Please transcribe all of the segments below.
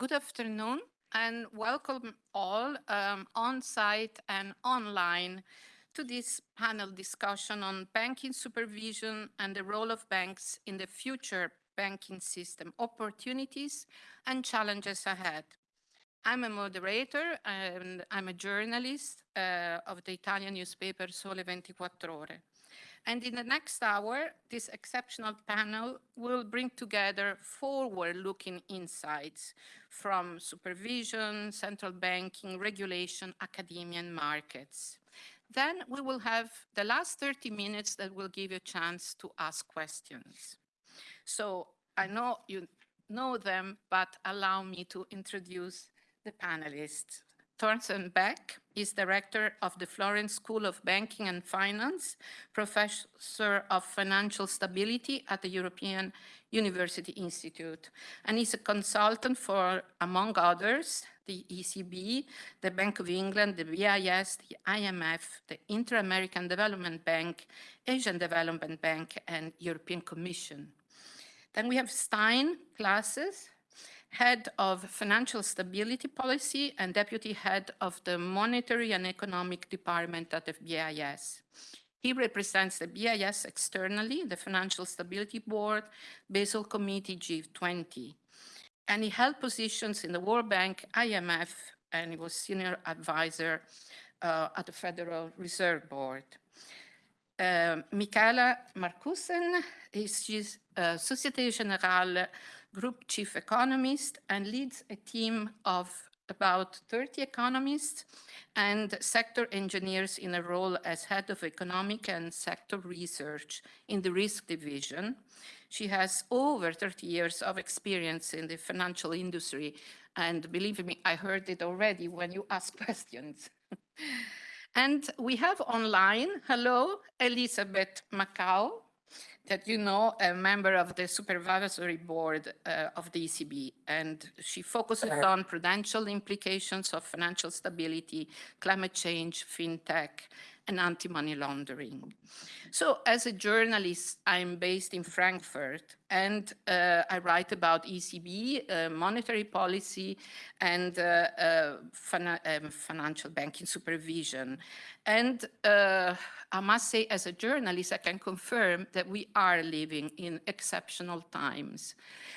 Good afternoon and welcome all um, on-site and online to this panel discussion on banking supervision and the role of banks in the future banking system, opportunities and challenges ahead. I'm a moderator and I'm a journalist uh, of the Italian newspaper Sole 24 Ore. And in the next hour, this exceptional panel will bring together forward-looking insights from supervision, central banking, regulation, academia, and markets. Then we will have the last 30 minutes that will give you a chance to ask questions. So I know you know them, but allow me to introduce the panelists. Thorsten Beck is director of the Florence School of Banking and Finance, professor of financial stability at the European University Institute, and is a consultant for, among others, the ECB, the Bank of England, the BIS, the IMF, the Inter-American Development Bank, Asian Development Bank, and European Commission. Then we have Stijn Claessens, head of financial stability policy and deputy head of the monetary and economic department at the BIS. He represents the BIS externally, the Financial Stability Board, Basel Committee G20. And he held positions in the World Bank, IMF, and he was senior advisor uh, at the Federal Reserve Board. Uh, Michala Marcussen is uh, Societe Generale group chief economist and leads a team of about 30 economists and sector engineers in a role as head of economic and sector research in the risk division. She has over 30 years of experience in the financial industry. And believe me, I heard it already when you ask questions. and we have online, hello, Elizabeth McCaul, that you know a member of the supervisory board uh, of the ECB, and she focuses on prudential implications of financial stability, climate change, fintech, and anti-money laundering. So as a journalist, I'm based in Frankfurt and uh, I write about ECB, uh, monetary policy and uh, uh um, financial banking supervision. And uh, I must say as a journalist, I can confirm that we are living in exceptional times.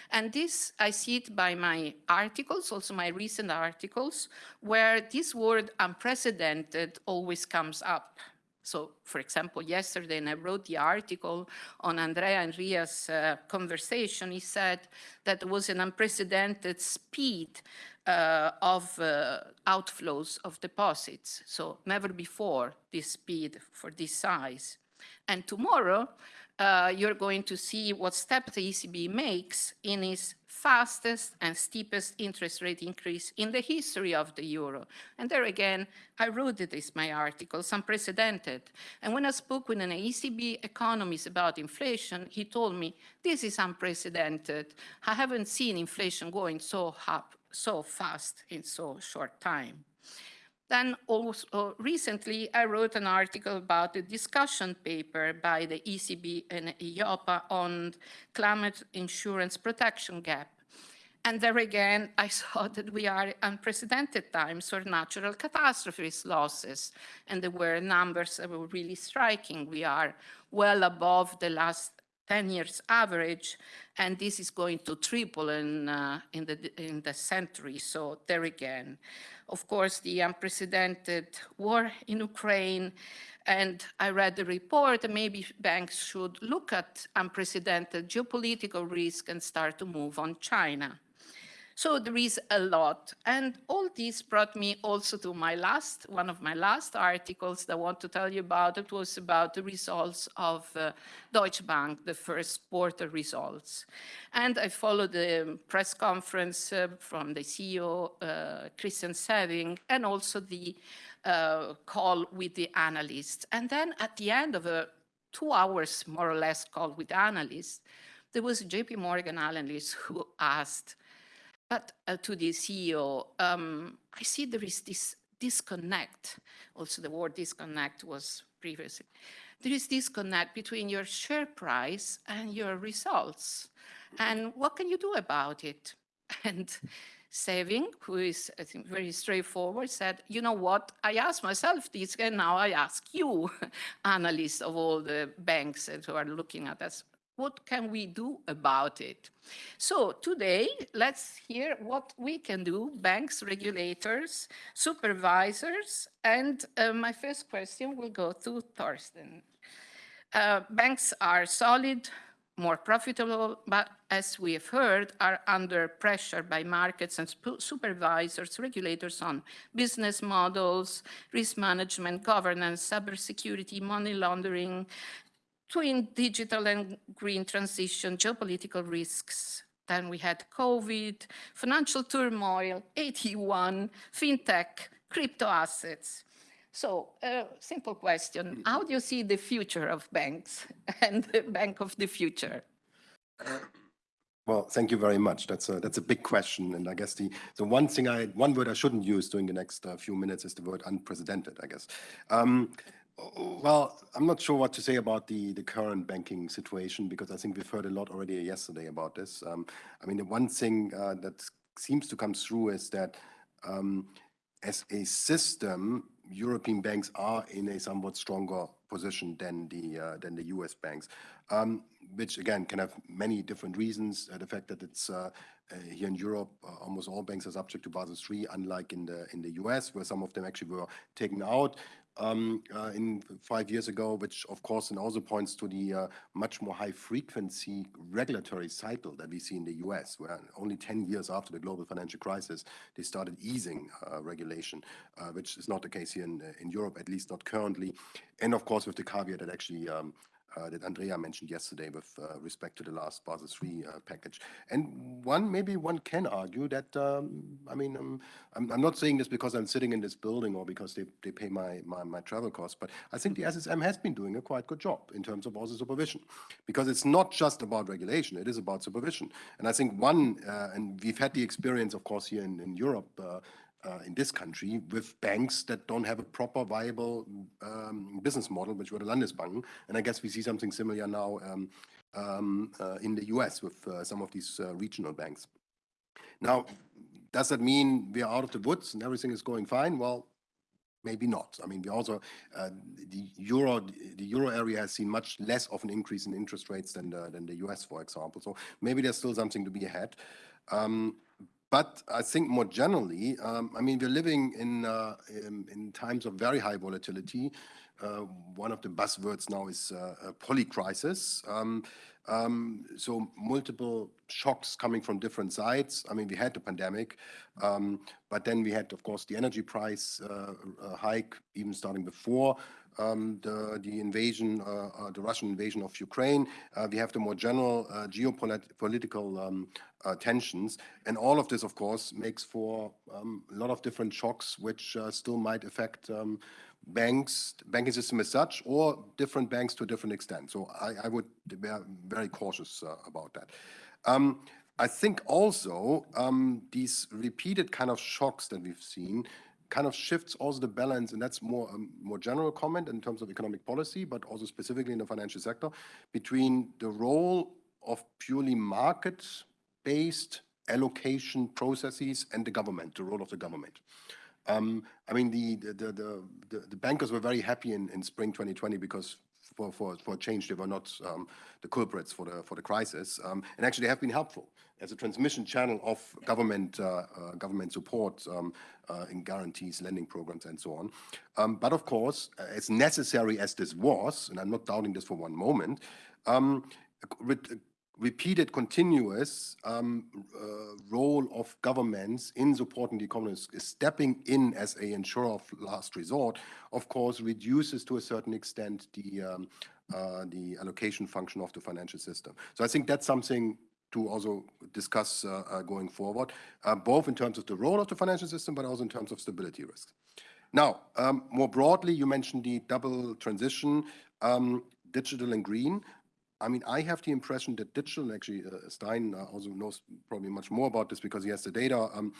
And this, I see it by my articles, also my recent articles, where this word unprecedented always comes up. So, for example, yesterday, and I wrote the article on Andrea Enria's uh, conversation, he said that there was an unprecedented speed uh, of uh, outflows of deposits. So never before this speed for this size. And tomorrow, uh, you're going to see what step the ECB makes in its fastest and steepest interest rate increase in the history of the euro. And there again, I wrote this my articles, unprecedented. And when I spoke with an ECB economist about inflation, he told me, this is unprecedented. I haven't seen inflation going so up so fast in so short time. Then also recently, I wrote an article about a discussion paper by the ECB and EIOPA on climate insurance protection gap. And there again, I saw that we are unprecedented times for natural catastrophes losses. And there were numbers that were really striking. We are well above the last 10 years average, and this is going to triple in, uh, in, the, in the century. So there again, of course, the unprecedented war in Ukraine, and I read the report, maybe banks should look at unprecedented geopolitical risk and start to move on China. So there is a lot. And all this brought me also to my last, one of my last articles that I want to tell you about. It was about the results of uh, Deutsche Bank, the first quarter results. And I followed the press conference uh, from the CEO, uh, Christian Sewing, and also the uh, call with the analysts. And then at the end of a two hours, more or less, call with analysts, there was a JP Morgan analyst who asked, but uh, to the CEO, um, I see there is this disconnect. Also, the word disconnect was previously. There is disconnect between your share price and your results. And what can you do about it? And Sewing, who is, I think, very straightforward, said, you know what, I asked myself this, and now I ask you, analysts of all the banks who are looking at us, what can we do about it? So today, let's hear what we can do, banks, regulators, supervisors, and uh, my first question will go to Thorsten. Uh, banks are solid, more profitable, but as we have heard, are under pressure by markets and supervisors, regulators on business models, risk management, governance, cybersecurity, money laundering, twin digital and green transition, geopolitical risks. Then we had COVID, financial turmoil, AT1, fintech, crypto assets. So uh, simple question, how do you see the future of banks and the bank of the future? Well, thank you very much. That's a that's a big question, and I guess the the one thing I one word I shouldn't use during the next uh, few minutes is the word unprecedented. I guess. Um, well, I'm not sure what to say about the the current banking situation because I think we've heard a lot already yesterday about this. Um, I mean, the one thing uh, that seems to come through is that um, as a system, European banks are in a somewhat stronger position than the uh, than the U.S. banks, um, which again can have many different reasons. Uh, the fact that it's uh, uh here in Europe, uh, almost all banks are subject to Basel III, unlike in the in the U.S., where some of them actually were taken out in five years ago, which of course and also points to the uh, much more high frequency regulatory cycle that we see in the US, where only 10 years after the global financial crisis, they started easing uh, regulation, uh, which is not the case here in, Europe, at least not currently. And of course, with the caveat that actually um, uh, that Andrea mentioned yesterday with uh, respect to the last Basel III uh, package. And one, maybe one can argue that, um, I mean, um, I'm, I'm, not saying this because I'm sitting in this building or because they, they pay my, my, my, travel costs, but I think the SSM has been doing a quite good job in terms of also supervision, because it's not just about regulation, it is about supervision. And I think one, uh, and we've had the experience, of course, here in, in Europe, uh, uh, in this country with banks that don't have a proper viable um, business model, which were the Landesbanken. And I guess we see something similar now um, um, uh, in the US with uh, some of these uh, regional banks. Now, does that mean we are out of the woods and everything is going fine? Well, maybe not. I mean, we also uh, the euro the euro area has seen much less of an increase in interest rates than the, than the US, for example. So maybe there's still something to be ahead. Um, but I think more generally, um, I mean, we're living in, uh, in, in times of very high volatility. Uh, one of the buzzwords now is uh, polycrisis. Um, um, so multiple shocks coming from different sides. I mean, we had the pandemic, um, but then we had, of course, the energy price uh, hike, even starting before um, the, the invasion, uh, uh, the Russian invasion of Ukraine. Uh, we have the more general uh, geopolitical um, tensions. And all of this, of course, makes for um, a lot of different shocks, which still might affect um, banks, banking system as such, or different banks to a different extent. So I, I would be very cautious about that. Um, I think also um, these repeated kind of shocks that we've seen kind of shifts also the balance, and that's more a um, more general comment in terms of economic policy, but also specifically in the financial sector, between the role of purely market-based allocation processes and the government, the role of the government. Um, I mean, the the, the the, the bankers were very happy in, in spring 2020 because for, for, for change, they were not um, the culprits for the for the crisis, um, and actually they have been helpful as a transmission channel of government uh, uh, government support um, uh, in guarantees, lending programs, and so on. Um, but of course, as necessary as this was, and I'm not doubting this for one moment, um, repeated continuous um, uh, role of governments in supporting the economy stepping in as a insurer of last resort, of course, reduces to a certain extent the um, uh, the allocation function of the financial system. So I think that's something to also discuss uh, uh going forward, uh, both in terms of the role of the financial system, but also in terms of stability risks. Now, um, more broadly, you mentioned the double transition, um, digital and green. I mean, I have the impression that digital, actually, uh, Stijn uh, also knows probably much more about this because he has the data. Um,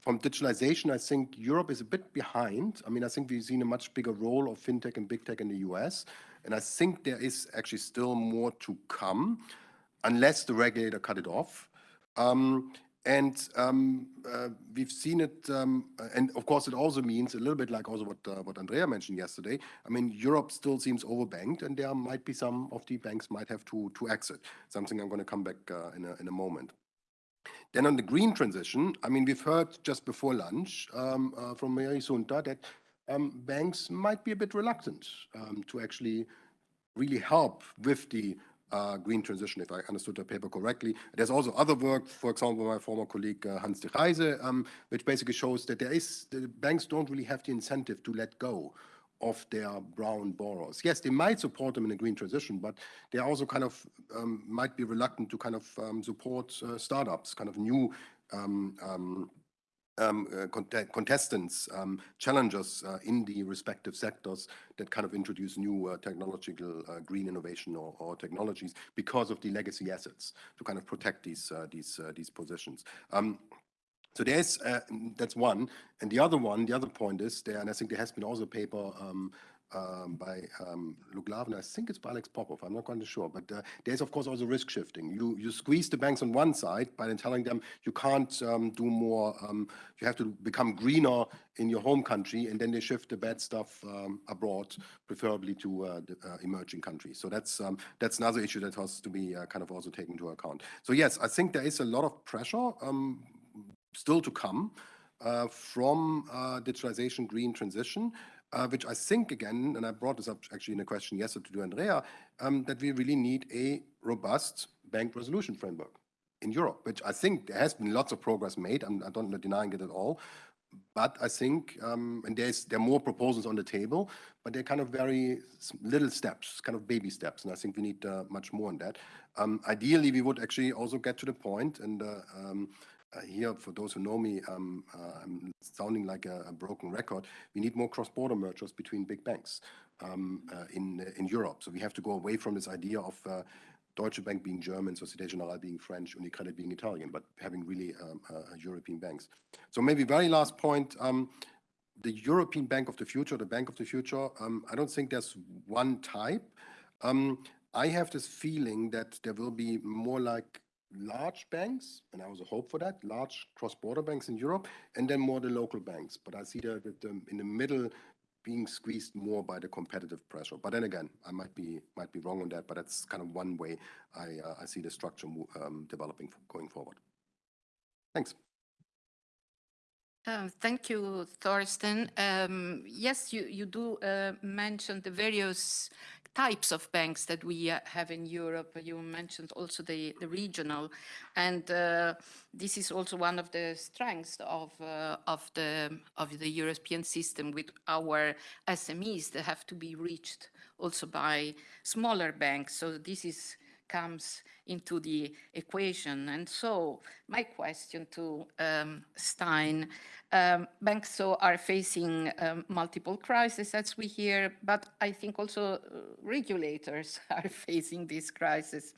from digitalization, I think Europe is a bit behind. I mean, I think we've seen a much bigger role of fintech and big tech in the US. And I think there is actually still more to come unless the regulator cut it off. Um, And um, uh, we've seen it, um, and of course, it also means a little bit like also what uh, what Andrea mentioned yesterday. I mean, Europe still seems overbanked, and there might be some of the banks might have to to exit. Something I'm going to come back uh, in a in a moment. Then on the green transition, I mean, we've heard just before lunch um, uh, from Mary Sunta that um, banks might be a bit reluctant um, to actually really help with the uh, green transition, if I understood the paper correctly. There's also other work, for example, my former colleague uh, Hans Degryse, um, which basically shows that there is, the banks don't really have the incentive to let go of their brown borrowers. Yes, they might support them in a green transition, but they also kind of um, might be reluctant to kind of um, support uh, startups, kind of new um, um, uh, contestants, um, challengers uh, in the respective sectors that kind of introduce new uh, technological green innovation or, or, technologies because of the legacy assets to kind of protect these these these positions. Um, so there's uh, that's one, and the other one, the other point is there, and I think there has been also a paper um, um, by um, Luke I think it's by Alex Popov. I'm not quite sure. But uh, there's, of course, also risk shifting. You, you squeeze the banks on one side by then telling them you can't um, do more, um, you have to become greener in your home country, and then they shift the bad stuff um, abroad, preferably to uh, the, uh, emerging countries. So that's, um, that's another issue that has to be uh, kind of also taken into account. So yes, I think there is a lot of pressure still to come uh, from uh, digitalization, green transition uh, which I think again, and I brought this up actually in a question yesterday to do Andrea, um, that we really need a robust bank resolution framework in Europe, which I think there has been lots of progress made. I'm, I don't denying it at all. But I think, um, and there's there are more proposals on the table, but they're kind of very little steps, kind of baby steps, and I think we need uh, much more on that. Um, ideally, we would actually also get to the point, and uh, um, here, for those who know me, uh, I'm sounding like a, a, broken record. We need more cross-border mergers between big banks um, uh, in in Europe. So we have to go away from this idea of uh, Deutsche Bank being German, Societe Generale being French, UniCredit being Italian, but having really um, uh, European banks. So maybe very last point. Um, the European Bank of the Future, the Bank of the Future, I don't think there's one type. I have this feeling that there will be more like large banks, and I also hope for that, large cross-border banks in Europe, and then more the local banks. But I see that um, in the middle being squeezed more by the competitive pressure. But then again, I might be might be wrong on that, but that's kind of one way I, uh, I see the structure um, developing going forward. Thanks. Uh, thank you, Thorsten. Um, yes, you, you do uh, mention the various types of banks that we uh, have in Europe. You mentioned also the, the regional, and uh, this is also one of the strengths of uh, of the of the European system with our SMEs that have to be reached also by smaller banks. So this is comes into the equation. And so my question to um, Stijn, um, banks so are facing um, multiple crises as we hear, but I think also uh, regulators are facing this crisis.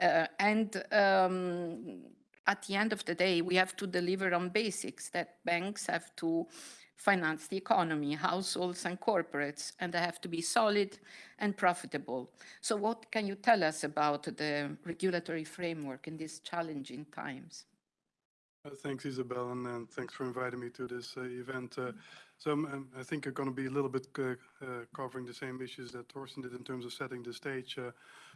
Uh, and um, at the end of the day, we have to deliver on basics that banks have to finance the economy, households and corporates, and they have to be solid and profitable. So what can you tell us about the regulatory framework in these challenging times? Uh, thanks, Isabel, and, and, thanks for inviting me to this uh, event. Uh, so um, I think I'm going to be a little bit uh, uh, covering the same issues that Thorsten did in terms of setting the stage.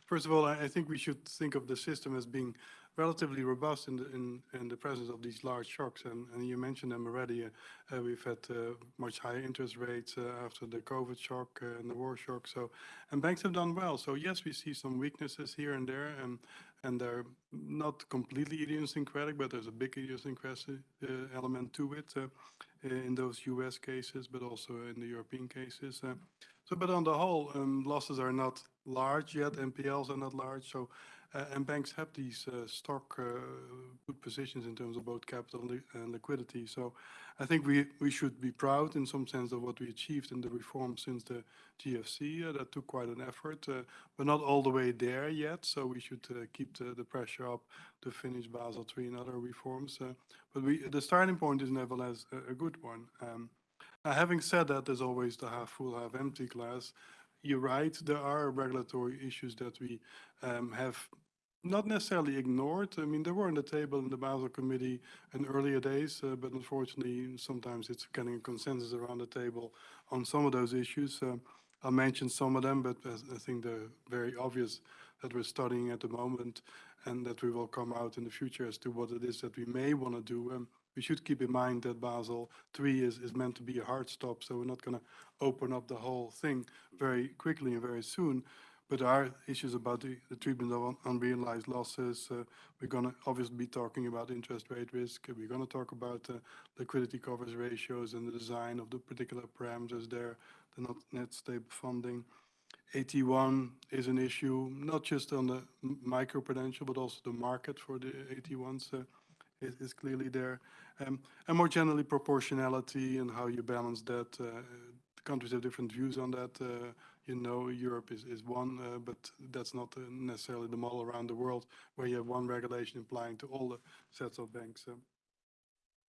First of all, I, I, think we should think of the system as being relatively robust in the, in, in the presence of these large shocks. And, and you mentioned them already. Uh, uh, we've had uh, much higher interest rates uh, after the COVID shock uh, and the war shock. So, and banks have done well. So yes, we see some weaknesses here and there, and and they're not completely idiosyncratic, but there's a big idiosyncratic uh, element to it in those U.S. cases, but also in the European cases. so, but on the whole, um, losses are not large yet. NPLs are not large. So uh, and banks have these uh, stock uh, good positions in terms of both capital and liquidity. So I think we, we should be proud in some sense of what we achieved in the reform since the GFC. That took quite an effort. We're not all the way there yet, so we should keep the, the pressure up to finish Basel III and other reforms. But we, the starting point is nevertheless a, a good one. Um, having said that, there's always the half full, half empty glass you're right, there are regulatory issues that we um, have not necessarily ignored. I mean, they were on the table in the Basel Committee in earlier days, uh, but unfortunately, sometimes it's getting a consensus around the table on some of those issues. Uh, I'll mention some of them, but I think they're very obvious that we're studying at the moment and that we will come out in the future as to what it is that we may want to do. Um, we should keep in mind that Basel III is, is meant to be a hard stop, so we're not going to open up the whole thing very quickly and very soon. But there are issues about the, the treatment of un- unrealized losses. Uh, we're going to obviously be talking about interest rate risk. We're going to talk about uh, liquidity coverage ratios and the design of the particular parameters there, the not net stable funding. AT1 is an issue, not just on the microprudential, but also the market for the AT1s uh, is, is clearly there. Um, and more generally, proportionality and how you balance that. Uh, countries have different views on that. Uh, you know, Europe is, is one, uh, but that's not uh, necessarily the model around the world where you have one regulation applying to all the sets of banks.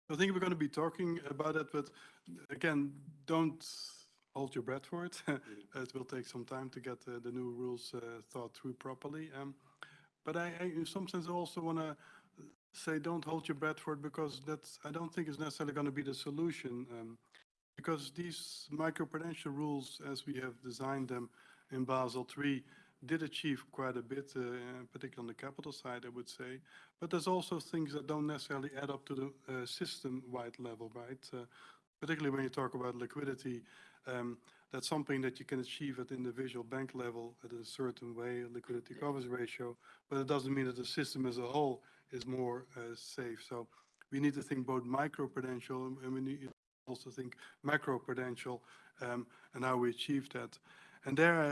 I think we're going to be talking about it, but again, don't hold your breath for it. It will take some time to get uh, the new rules uh, thought through properly. Um, But I, I- in some sense, also want to say, don't hold your breath for it, because that's, I don't think is necessarily going to be the solution. um, Because these microprudential rules, as we have designed them in Basel III, did achieve quite a bit, uh, particularly on the capital side, I would say. But there's also things that don't necessarily add up to the uh, system-wide level, right? Uh, Particularly when you talk about liquidity, um, that's something that you can achieve at individual bank level at a certain way, liquidity coverage ratio, but it doesn't mean that the system as a whole is more uh, safe. So we need to think both microprudential and- we need also think macroprudential um, and how we achieve that. And there I,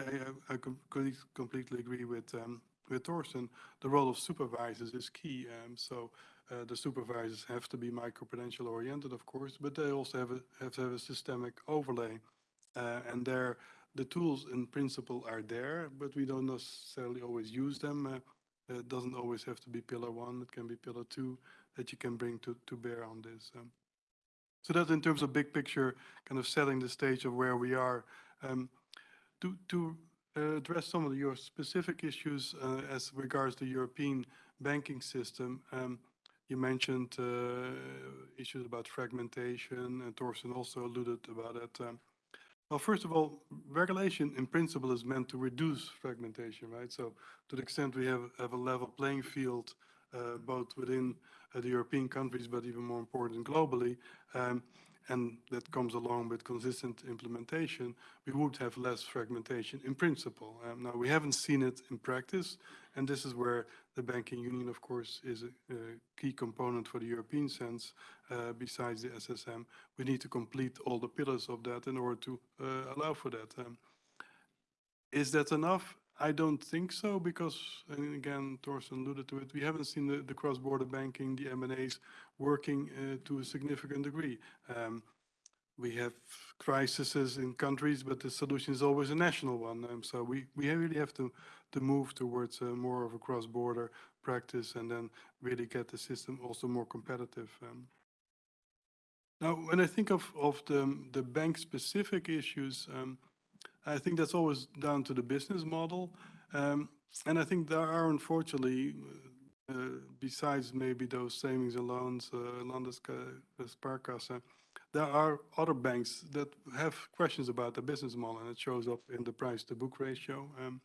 I, I com- com- completely agree with um, with Thorsten. The role of supervisors is key. Um, so uh, the supervisors have to be microprudential oriented, of course, but they also have a, have to have a systemic overlay. Uh, and there, the tools in principle are there, but we don't necessarily always use them. Uh, it doesn't always have to be pillar one. It can be pillar two that you can bring to, to bear on this. Um, so that's in terms of big picture, kind of setting the stage of where we are. Um, to to uh, address some of your specific issues uh, as regards the European banking system, um, you mentioned uh, issues about fragmentation, and Thorsten also alluded about it. Um, Well, first of all, regulation in principle is meant to reduce fragmentation, right? So to the extent we have have a level playing field, uh, both within uh, the European countries, but even more important globally, um, and that comes along with consistent implementation, we would have less fragmentation in principle. Um, Now, we haven't seen it in practice, and this is where the banking union, of course, is a a key component for the European sense, uh, besides the SSM. We need to complete all the pillars of that in order to uh, allow for that. Um, Is that enough? I don't think so, because, and again, Thorsten alluded to it, we haven't seen the, the cross-border banking, the M&As working uh, to a significant degree. Um, We have crises in countries, but the solution is always a national one. Um, So we, we really have to, to move towards more of a cross-border practice and then really get the system also more competitive. um. Now, when I think of, of the, the bank-specific issues, um, I think that's always down to the business model. Um, And I think there are unfortunately, besides maybe those savings and loans, uh, Landessparkasse, there are other banks that have questions about the business model, and it shows up in the price-to-book ratio. Um,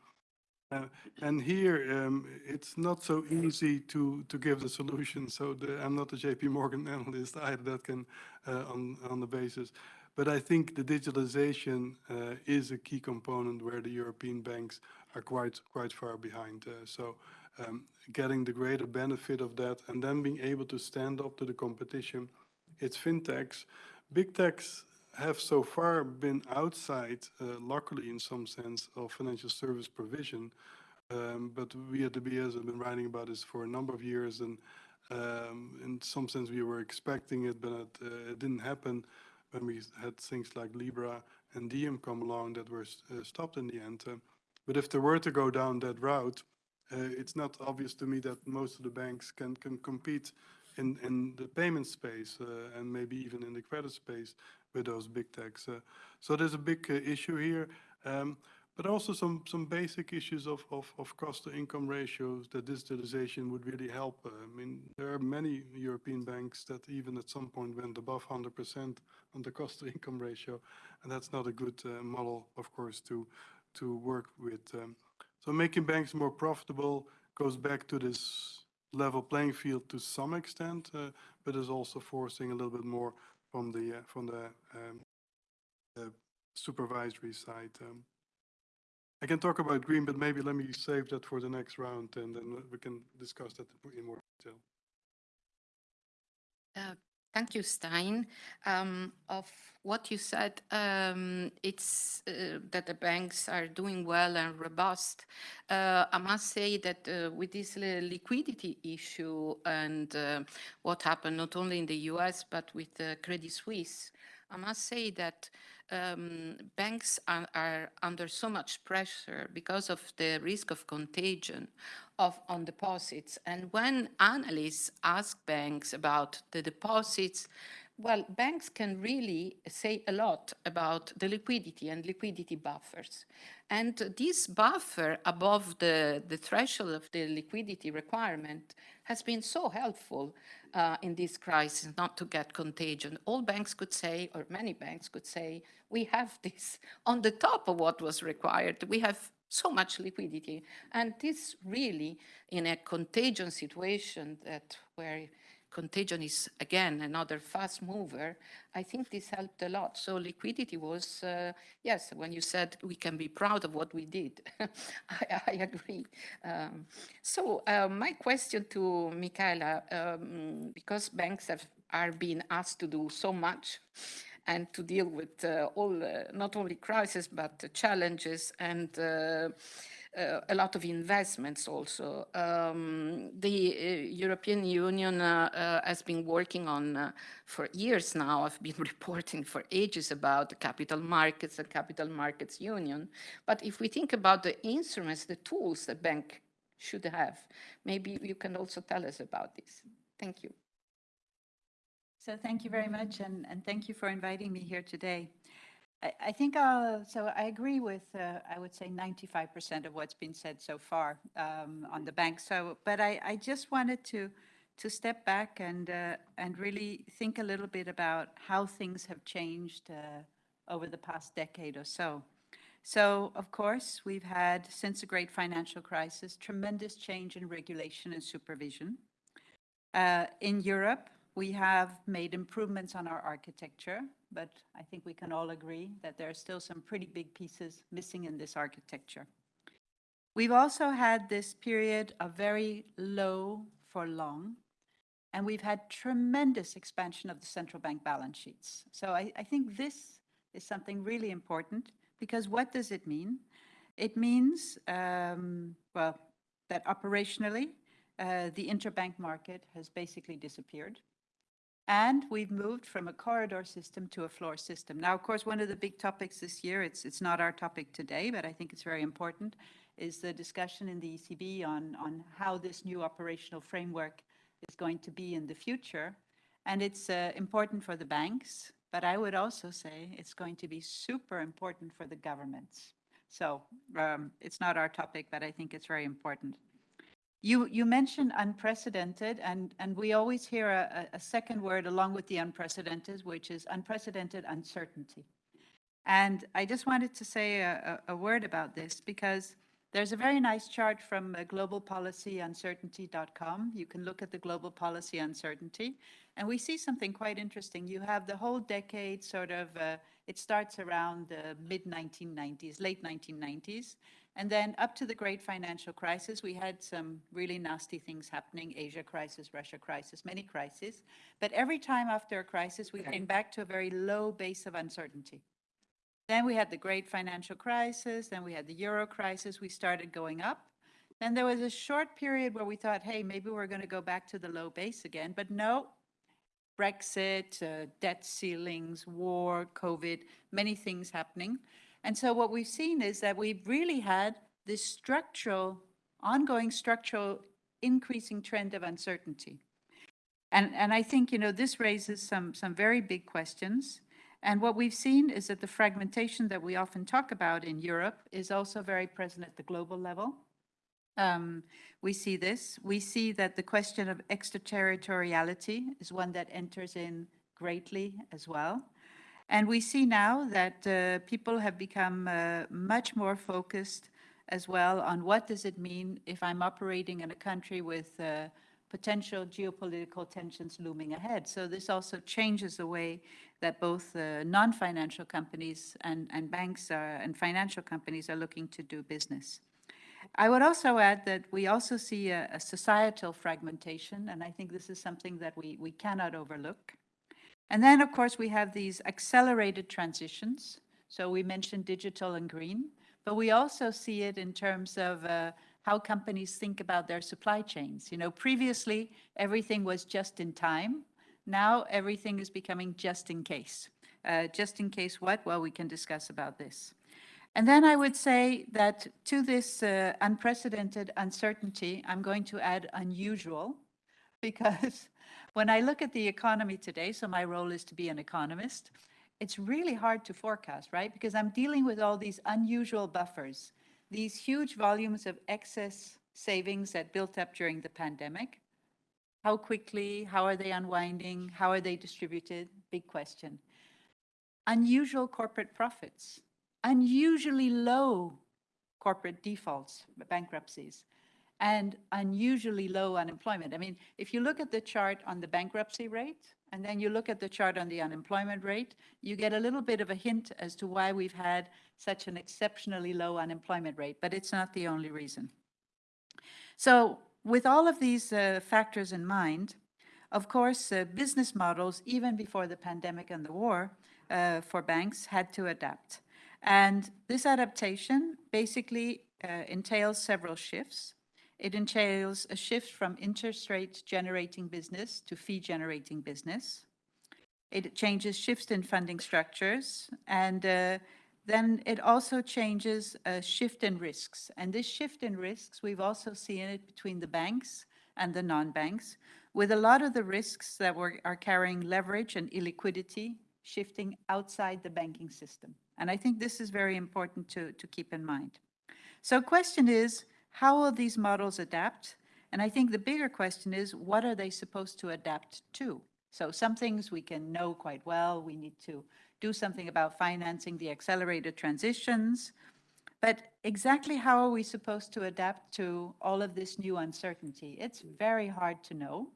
uh, And here, um, it's not so easy to, to give the solution. So I'm not a JP Morgan analyst either that can, uh, on, on the basis. But I think the digitalization uh, is a key component where the European banks are quite, quite far behind. Uh, So um, getting the greater benefit of that and then being able to stand up to the competition, it's fintechs. Big techs have so far been outside, uh, luckily in some sense, of financial service provision. Um, But we at the BIS have been writing about this for a number of years, and um, in some sense, we were expecting it, but it uh, it didn't happen when we had things like Libra and Diem come along that were uh, stopped in the end. Uh, But if they were to go down that route, it's not obvious to me that most of the banks can can compete in in the payment space uh, and maybe even in the credit space with those big techs. Uh, So there's a big uh, issue here. Um, but also some, some basic issues of, of, of cost to income ratios that digitalization would really help. Uh, I mean, there are many European banks that even at some point went above 100% on the cost to income ratio, and that's not a good uh, model, of course, to, to work with. Um, so making banks more profitable goes back to this level playing field to some extent, uh, but is also forcing a little bit more from the, uh, from the, um, the supervisory side. Um, I can talk about green, but maybe let me save that for the next round and then we can discuss that in more detail. Uh, Thank you, Stijn. Um, of what you said, um, it's uh, that the banks are doing well and robust. Uh, I must say that uh, with this liquidity issue and uh, what happened not only in the US but with Credit Suisse, I must say that um, banks are, are, under so much pressure because of the risk of contagion of on deposits. And when analysts ask banks about the deposits, well, banks can really say a lot about the liquidity and liquidity buffers. And this buffer above the, the threshold of the liquidity requirement has been so helpful uh, in this crisis not to get contagion. All banks could say, or many banks could say, we have this on the top of what was required. We have so much liquidity. And this really, in a contagion situation that where contagion is again another fast mover, I think this helped a lot. So liquidity was, uh, yes, when you said we can be proud of what we did, I, I, agree. Um, so uh, my question to Michala, um, because banks have, are being asked to do so much, and to deal with uh, all, uh, not only crisis, but challenges and uh, uh, a lot of investments also. Um, the uh, European Union uh, has been working on for years now. I've been reporting for ages about the capital markets and capital markets union. But if we think about the instruments, the tools the bank should have, maybe you can also tell us about this. Thank you. So thank you very much, and, and thank you for inviting me here today. I, I think uh, so I agree with, uh, I would say 95% of what's been said so far um, on the bank. So, but I, I just wanted to, to step back and, uh, and really think a little bit about how things have changed uh, over the past decade or so. So, of course, we've had, since the great financial crisis, tremendous change in regulation and supervision. Uh, in Europe, we have made improvements on our architecture but I think we can all agree that there are still some pretty big pieces missing in this architecture. We've also had this period of very low for long, and we've had tremendous expansion of the central bank balance sheets. So I, I think this is something really important because what does it mean? It means, um, well, that operationally, uh, the interbank market has basically disappeared. And we've moved from a corridor system to a floor system. Now, of course, one of the big topics this year, it's, it's not our topic today, but I think it's very important, is the discussion in the ECB on, on how this new operational framework is going to be in the future. And it's uh, important for the banks, but I would also say it's going to be super important for the governments. So um, it's not our topic, but I think it's very important. You, you mentioned unprecedented, and, and we always hear a, a second word along with the unprecedented, which is unprecedented uncertainty. And I just wanted to say a, a, word about this because there's a very nice chart from uh, globalpolicyuncertainty.com. You can look at the global policy uncertainty, and we see something quite interesting. You have the whole decade sort of, uh, it starts around the mid 1990s, late 1990s, and then up to the great financial crisis, we had some really nasty things happening, Asia crisis, Russia crisis, many crises. But every time after a crisis, we came back to a very low base of uncertainty. Then we had the great financial crisis, then we had the euro crisis, we started going up. Then there was a short period where we thought, hey, maybe we're going to go back to the low base again. But no, Brexit, uh, debt ceilings, war, COVID, many things happening. And so what we've seen is that we've really had this structural, ongoing structural increasing trend of uncertainty. And, and I think, you know, this raises some, some very big questions. And what we've seen is that the fragmentation that we often talk about in Europe is also very present at the global level. Um, we see this. We see that the question of extraterritoriality is one that enters in greatly as well. And we see now that uh, people have become uh, much more focused as well on what does it mean if I'm operating in a country with uh, potential geopolitical tensions looming ahead. So this also changes the way that both uh, non-financial companies and, and banks are, and financial companies are looking to do business. I would also add that we also see a, a societal fragmentation, and I think this is something that we, we cannot overlook. And then, of course, we have these accelerated transitions. So we mentioned digital and green, but we also see it in terms of uh, how companies think about their supply chains. You know, previously, everything was just in time. Now, everything is becoming just in case. Uh, just in case what? Well, we can discuss about this. And then I would say that to this uh, unprecedented uncertainty, I'm going to add unusual, because when I look at the economy today, so my role is to be an economist, it's really hard to forecast, right? Because I'm dealing with all these unusual buffers, these huge volumes of excess savings that built up during the pandemic. How quickly, how are they unwinding, how are they distributed? Big question. Unusual corporate profits, unusually low corporate defaults, bankruptcies, and unusually low unemployment. I mean, if you look at the chart on the bankruptcy rate, and then you look at the chart on the unemployment rate, you get a little bit of a hint as to why we've had such an exceptionally low unemployment rate, but it's not the only reason. So with all of these uh, factors in mind, of course, uh, business models, even before the pandemic and the war, uh, for banks had to adapt. And this adaptation basically uh, entails several shifts. It entails a shift from interest rate generating business to fee generating business. It changes shifts in funding structures and uh, then it also changes a shift in risks. And this shift in risks, we've also seen it between the banks and the non-banks, with a lot of the risks that were, are carrying leverage and illiquidity shifting outside the banking system. And I think this is very important to, to keep in mind. So question is, how will these models adapt? And I think the bigger question is, what are they supposed to adapt to? So some things we can know quite well. We need to do something about financing the accelerated transitions. But exactly how are we supposed to adapt to all of this new uncertainty? It's very hard to know.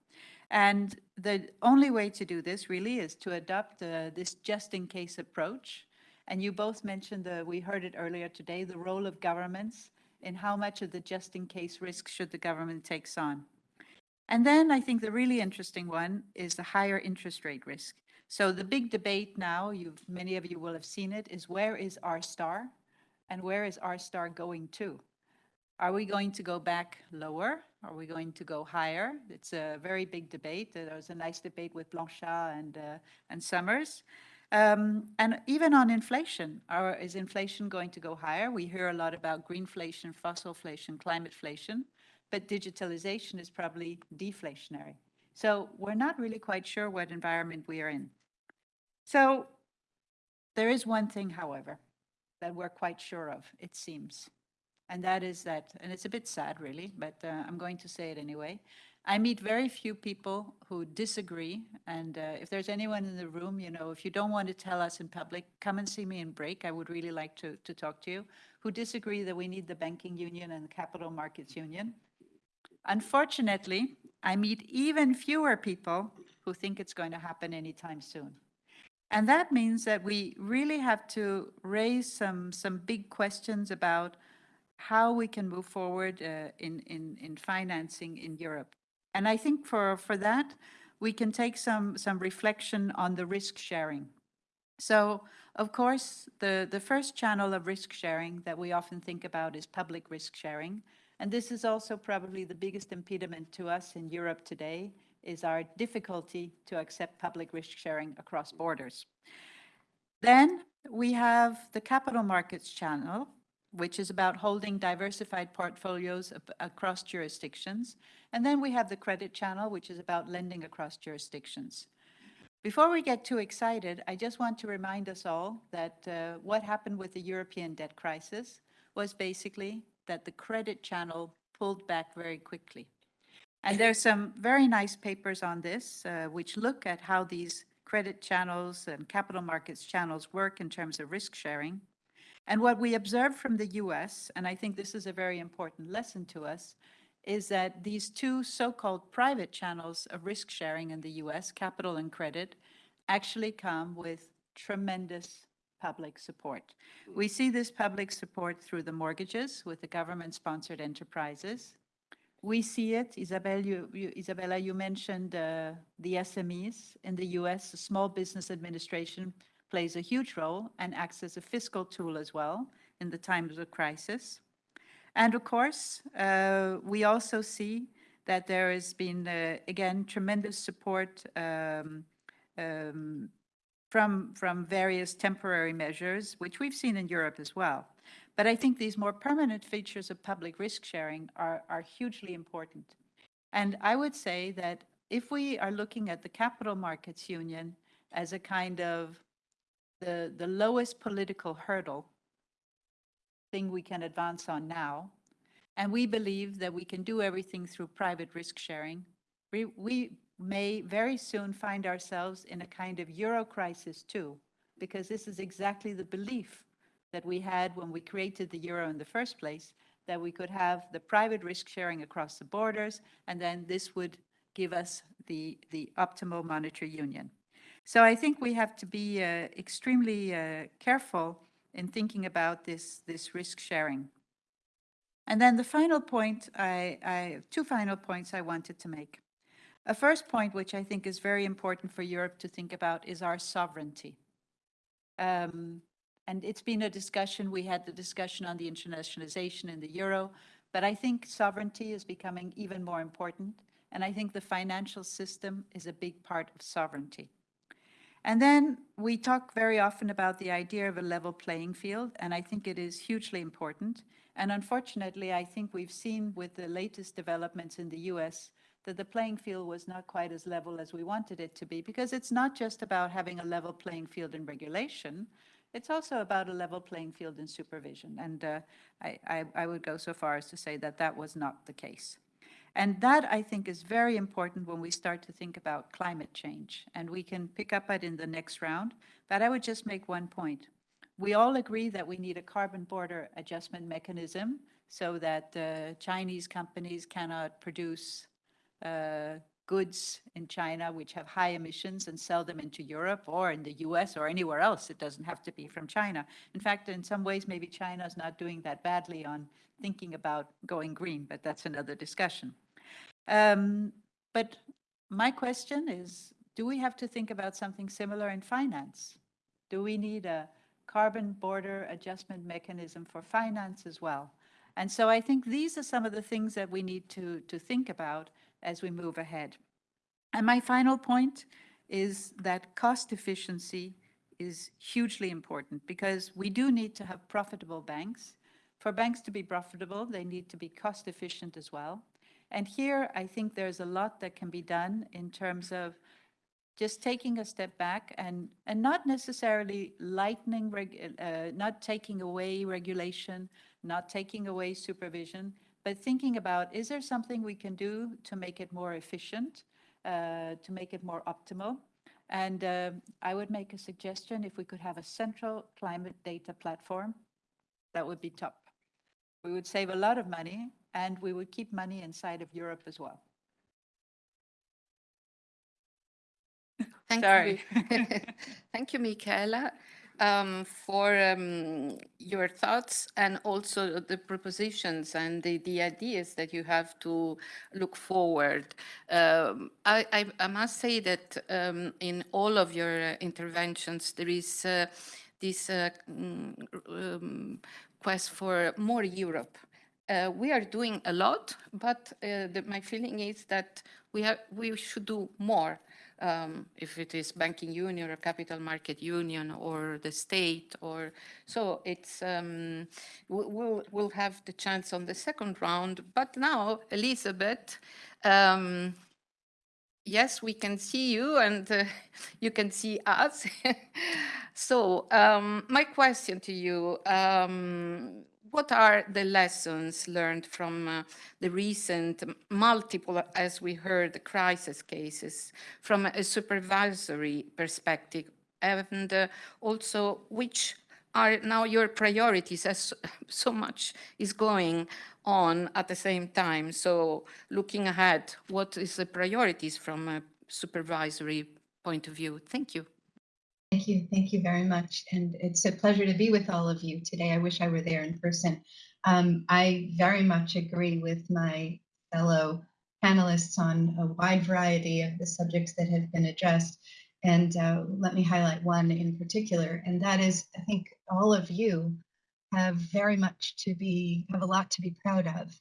And the only way to do this really is to adopt uh, this just-in-case approach. And you both mentioned, the, we heard it earlier today, the role of governments in how much of the just-in-case risk should the government takes on. And then I think the really interesting one is the higher interest rate risk. So the big debate now, you've, many of you will have seen it, is where is R star and where is R star going to? Are we going to go back lower? Are we going to go higher? It's a very big debate. There was a nice debate with Blanchard and, uh, and Summers. Um, and even on inflation, are, is inflation going to go higher? We hear a lot about greenflation, fossilflation, climateflation, but digitalization is probably deflationary. So we're not really quite sure what environment we are in. So there is one thing, however, that we're quite sure of, it seems. And that is that, and it's a bit sad really, but uh, I'm going to say it anyway. I meet very few people who disagree. And uh, if there's anyone in the room, you know, if you don't want to tell us in public, come and see me in break. I would really like to, to talk to you, who disagree that we need the banking union and the capital markets union. Unfortunately, I meet even fewer people who think it's going to happen anytime soon. And that means that we really have to raise some, some big questions about how we can move forward uh, in, in, in financing in Europe. And I think for, for that, we can take some, some reflection on the risk sharing. So, of course, the, the first channel of risk sharing that we often think about is public risk sharing. And this is also probably the biggest impediment to us in Europe today is our difficulty to accept public risk sharing across borders. Then we have the capital markets channel, which is about holding diversified portfolios across jurisdictions. And then we have the credit channel, which is about lending across jurisdictions. Before we get too excited, I just want to remind us all that uh, what happened with the European debt crisis was basically that the credit channel pulled back very quickly. And there's some very nice papers on this, uh, which look at how these credit channels and capital markets channels work in terms of risk sharing. And what we observe from the US, and I think this is a very important lesson to us, is that these two so-called private channels of risk sharing in the US, capital and credit, actually come with tremendous public support. We see this public support through the mortgages with the government-sponsored enterprises. We see it, Isabel, you, you, Isabella, you mentioned uh, the SMEs in the US. The Small Business Administration plays a huge role and acts as a fiscal tool as well in the times of crisis. And of course, uh, we also see that there has been, uh, again, tremendous support um, um, from, from various temporary measures, which we've seen in Europe as well. But I think these more permanent features of public risk sharing are, are hugely important. And I would say that if we are looking at the capital markets union as a kind of the, the lowest political hurdle thing we can advance on now, and we believe that we can do everything through private risk sharing, we, we may very soon find ourselves in a kind of euro crisis too, because this is exactly the belief that we had when we created the euro in the first place, that we could have the private risk sharing across the borders, and then this would give us the, the optimal monetary union. So I think we have to be uh, extremely uh, careful in thinking about this, this risk sharing. And then the final point, I, I, two final points I wanted to make. A first point, which I think is very important for Europe to think about, is our sovereignty. Um, and it's been a discussion, we had the discussion on the internationalization in the euro, but I think sovereignty is becoming even more important. And I think the financial system is a big part of sovereignty. And then we talk very often about the idea of a level playing field, and I think it is hugely important. And unfortunately, I think we've seen with the latest developments in the US that the playing field was not quite as level as we wanted it to be, because it's not just about having a level playing field in regulation, it's also about a level playing field in supervision. And uh, I, I, I would go so far as to say that that was not the case. And that, I think, is very important when we start to think about climate change. And we can pick up it in the next round. But I would just make one point. We all agree that we need a carbon border adjustment mechanism so that uh, Chinese companies cannot produce uh, goods in China which have high emissions and sell them into Europe or in the US or anywhere else. It doesn't have to be from China. In fact, in some ways, maybe China is not doing that badly on thinking about going green, but that's another discussion. Um, but my question is, do we have to think about something similar in finance? Do we need a carbon border adjustment mechanism for finance as well? And so I think these are some of the things that we need to, to think about as we move ahead. And my final point is that cost efficiency is hugely important because we do need to have profitable banks. For banks to be profitable, they need to be cost efficient as well. And here, I think there's a lot that can be done in terms of just taking a step back and, and not necessarily lightening, uh, not taking away regulation, not taking away supervision, but thinking about, is there something we can do to make it more efficient, uh, to make it more optimal? And uh, I would make a suggestion, if we could have a central climate data platform, that would be top. We would save a lot of money and we would keep money inside of Europe as well. Thank Sorry. you. Thank you, Michala um, for um, your thoughts and also the propositions and the, the ideas that you have to look forward. Um, I, I, I, must say that um, in all of your interventions, there is uh, this uh, mm, um, quest for more Europe. Uh, we are doing a lot, but uh, the, my feeling is that we, have, we should do more um, if it is banking union or capital market union or the state or so it's um, we'll we'll have the chance on the second round but now Elizabeth um, yes, we can see you and uh, you can see us. so um, my question to you, um, what are the lessons learned from uh, the recent multiple, as we heard, the crisis cases from a supervisory perspective? And uh, also, which are now your priorities as so much is going on at the same time? So looking ahead, what is the priorities from a supervisory point of view? Thank you. Thank you. Thank you very much. And it's a pleasure to be with all of you today. I wish I were there in person. Um, I very much agree with my fellow panelists on a wide variety of the subjects that have been addressed. And uh, let me highlight one in particular, and that is, I think all of you have very much to be, have a lot to be proud of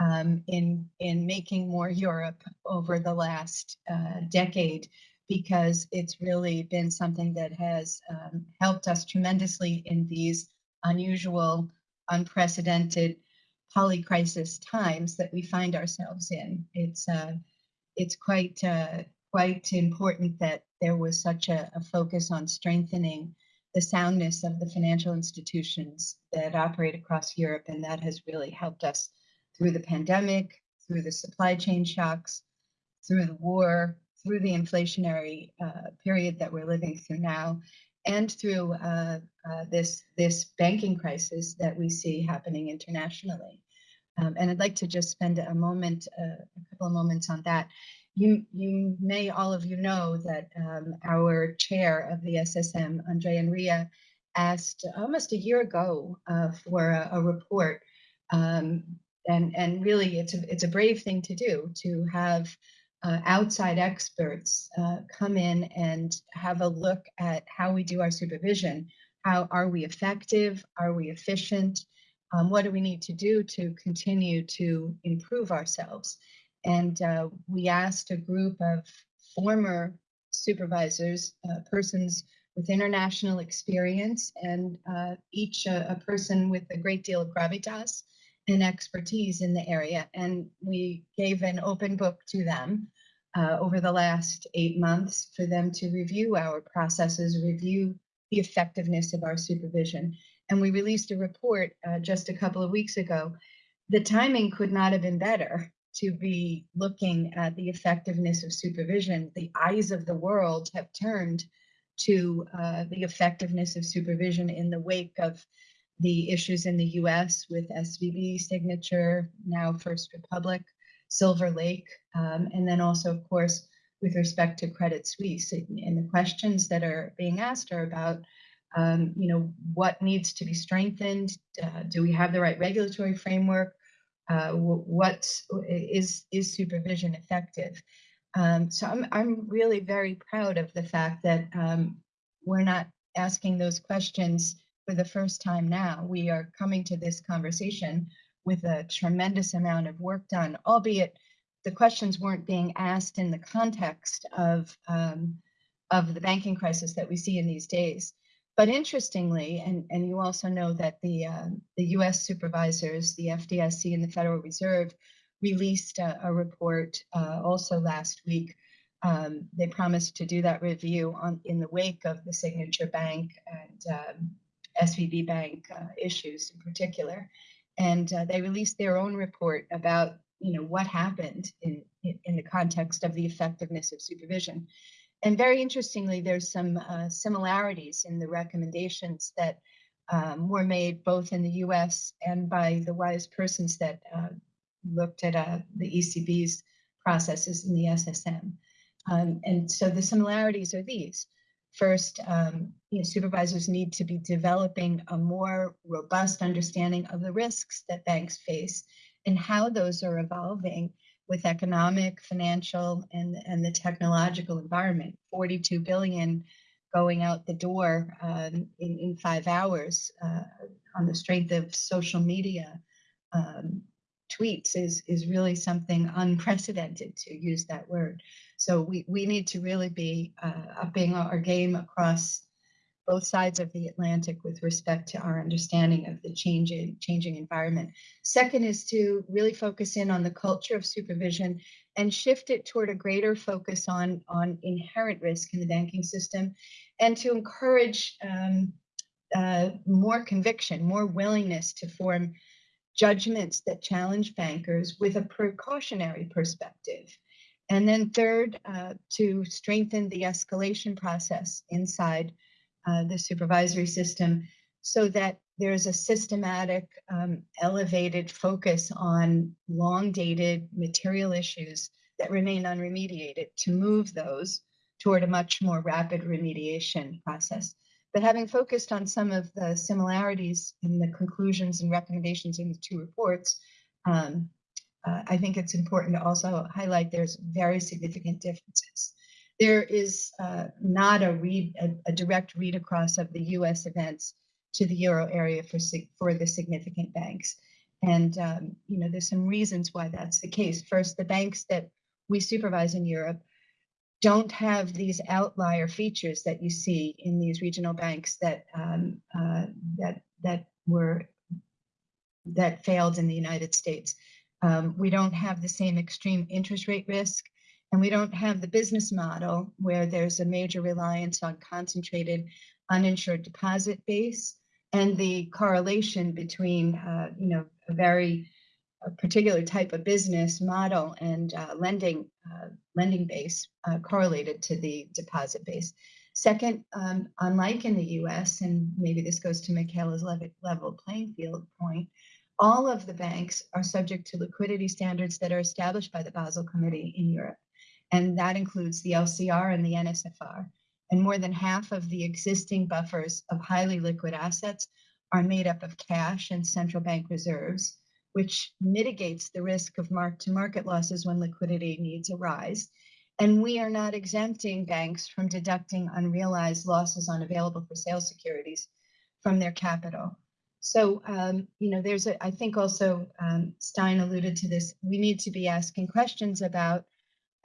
um, in, in making more Europe over the last uh, decade because it's really been something that has um, helped us tremendously in these unusual, unprecedented polycrisis times that we find ourselves in. It's uh, it's quite uh, quite important that there was such a, a, focus on strengthening the soundness of the financial institutions that operate across Europe, and that has really helped us through the pandemic, through the supply chain shocks, through the war, through the inflationary uh, period that we're living through now, and through uh, uh, this this banking crisis that we see happening internationally. Um, and I'd like to just spend a moment, uh, a couple of moments on that. You, you may all of you know that um, our chair of the SSM, Andrea Enria, asked almost a year ago uh, for a, a report. Um, and, and really, it's a, it's a brave thing to do to have uh, outside experts uh, come in and have a look at how we do our supervision. How are we effective? Are we efficient? Um, what do we need to do to continue to improve ourselves? And uh, we asked a group of former supervisors, uh, persons with international experience, and uh, each a, a person with a great deal of gravitas and expertise in the area. And we gave an open book to them uh, over the last eight months for them to review our processes, review the effectiveness of our supervision. And we released a report uh, just a couple of weeks ago. The timing could not have been better to be looking at the effectiveness of supervision. The eyes of the world have turned to uh, the effectiveness of supervision in the wake of the issues in the US with SVB signature, now First Republic, Silvergate, um, and then also, of course, with respect to Credit Suisse. And the questions that are being asked are about, um, you know, what needs to be strengthened? Uh, do we have the right regulatory framework? Uh, what is is supervision effective? Um, so I'm I'm really very proud of the fact that um, we're not asking those questions for the first time now. We are coming to this conversation with a tremendous amount of work done, albeit the questions weren't being asked in the context of um, of the banking crisis that we see in these days. But interestingly, and, and you also know that the uh, the U.S. supervisors, the FDIC and the Federal Reserve, released a, a report uh, also last week. Um, they promised to do that review on in the wake of the Signature Bank and um, SVB Bank uh, issues in particular. And uh, they released their own report about you know what happened in, in the context of the effectiveness of supervision. And very interestingly there's some uh, similarities in the recommendations that um, were made both in the us and by the wise persons that uh, looked at uh, the ecb's processes in the ssm um, and so the similarities are these First, um, you know, supervisors need to be developing a more robust understanding of the risks that banks face and how those are evolving with economic, financial, and, and the technological environment. 42 billion going out the door um, in, in five hours uh, on the strength of social media um, tweets is, is really something unprecedented, to use that word. So we, we need to really be uh, upping our game across both sides of the Atlantic with respect to our understanding of the changing changing environment. Second is to really focus in on the culture of supervision and shift it toward a greater focus on on inherent risk in the banking system, and to encourage um, uh, more conviction, more willingness to form judgments that challenge bankers with a precautionary perspective. And then third, uh, to strengthen the escalation process inside uh, the supervisory system so that there's a systematic, um, elevated focus on long dated material issues that remain unremediated to move those toward a much more rapid remediation process. But having focused on some of the similarities in the conclusions and recommendations in the two reports, um, uh, I think it's important to also highlight there's very significant differences. There is uh, not a read a, a, direct read across of the U.S. events to the euro area for for the significant banks, and um, you know there's some reasons why that's the case. First, the banks that we supervise in Europe don't have these outlier features that you see in these regional banks that um, uh, that that were that failed in the United States. Um, we don't have the same extreme interest rate risk, and we don't have the business model where there's a major reliance on concentrated uninsured deposit base and the correlation between, uh, you know, a very a particular type of business model and uh, lending uh, lending base uh, correlated to the deposit base. Second, um, unlike in the U.S., and maybe this goes to Michala's level playing field point, all of the banks are subject to liquidity standards that are established by the Basel Committee in Europe, and that includes the LCR and the NSFR. And more than half of the existing buffers of highly liquid assets are made up of cash and central bank reserves which mitigates the risk of mark-to-market losses when liquidity needs arise. And we are not exempting banks from deducting unrealized losses on available for sale securities from their capital. So, um, you know, there's a, I think also um, Stijn alluded to this, we need to be asking questions about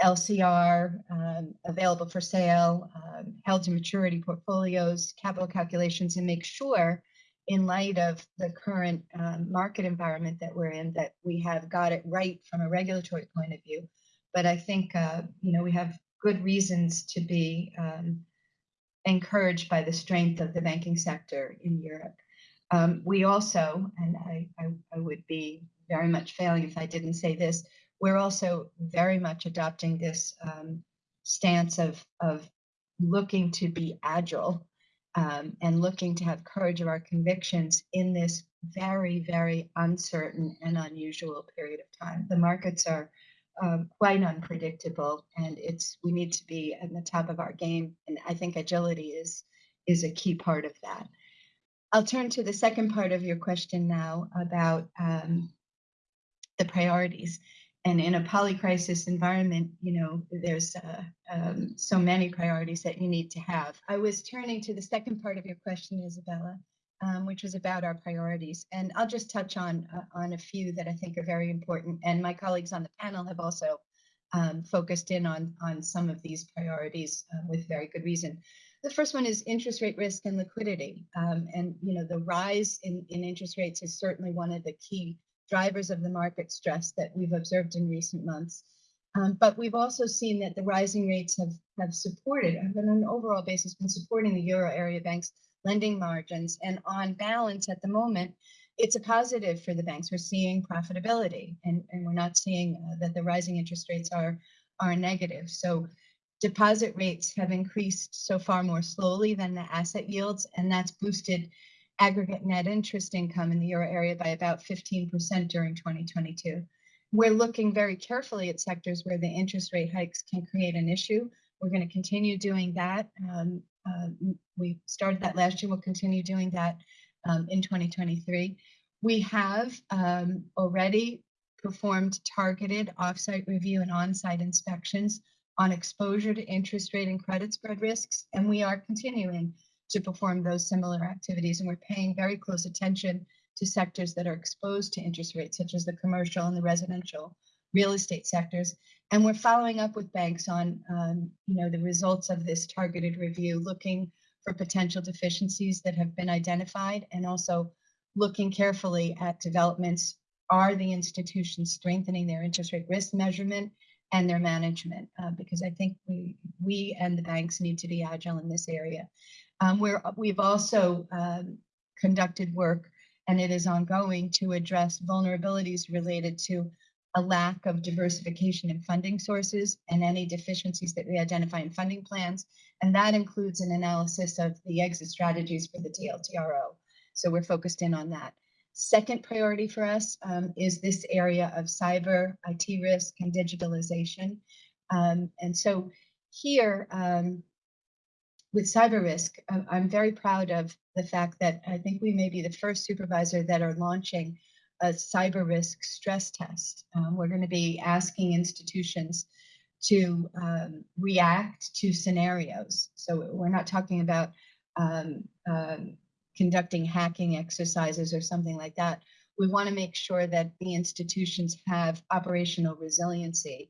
LCR, um, available for sale, um, held to maturity portfolios, capital calculations, and make sure in light of the current um, market environment that we're in, that we have got it right from a regulatory point of view. But I think, uh, you know, we have good reasons to be um, encouraged by the strength of the banking sector in Europe. Um, we also, and I, I, I would be very much failing if I didn't say this, we're also very much adopting this um, stance of, of looking to be agile um, and looking to have courage of our convictions in this very, very uncertain and unusual period of time. The markets are um, quite unpredictable, and it's we need to be at the top of our game. And I think agility is is a key part of that. I'll turn to the second part of your question now about um, the priorities and in a polycrisis environment, you know, there's uh, um, so many priorities that you need to have. I was turning to the second part of your question, Isabella, um, which was about our priorities, and I'll just touch on uh, on a few that I think are very important. And my colleagues on the panel have also um, focused in on on some of these priorities uh, with very good reason. The first one is interest rate risk and liquidity, um, and you know, the rise in in interest rates is certainly one of the key drivers of the market stress that we've observed in recent months. Um, but we've also seen that the rising rates have, have supported, have on an overall basis, been supporting the euro area banks' lending margins. And on balance at the moment, it's a positive for the banks. We're seeing profitability and, and we're not seeing uh, that the rising interest rates are, are negative. So deposit rates have increased so far more slowly than the asset yields, and that's boosted aggregate net interest income in the euro area by about 15% during 2022. We're looking very carefully at sectors where the interest rate hikes can create an issue. We're going to continue doing that. Um, uh, we started that last year. We'll continue doing that um, in 2023. We have um, already performed targeted offsite review and on-site inspections on exposure to interest rate and credit spread risks, and we are continuing to perform those similar activities. And we're paying very close attention to sectors that are exposed to interest rates, such as the commercial and the residential real estate sectors. And we're following up with banks on, um, you know, the results of this targeted review, looking for potential deficiencies that have been identified and also looking carefully at developments. Are the institutions strengthening their interest rate risk measurement and their management? Uh, because I think we, we and the banks need to be agile in this area. Um, we're, we've also um, conducted work and it is ongoing to address vulnerabilities related to a lack of diversification in funding sources and any deficiencies that we identify in funding plans. And that includes an analysis of the exit strategies for the TLTRO. So we're focused in on that. Second priority for us um, is this area of cyber, IT risk, and digitalization. Um, and so here, um, with cyber risk, I'm very proud of the fact that I think we may be the first supervisor that are launching a cyber risk stress test. Um, we're going to be asking institutions to um, react to scenarios. So we're not talking about um, um conducting hacking exercises or something like that. We want to make sure that the institutions have operational resiliency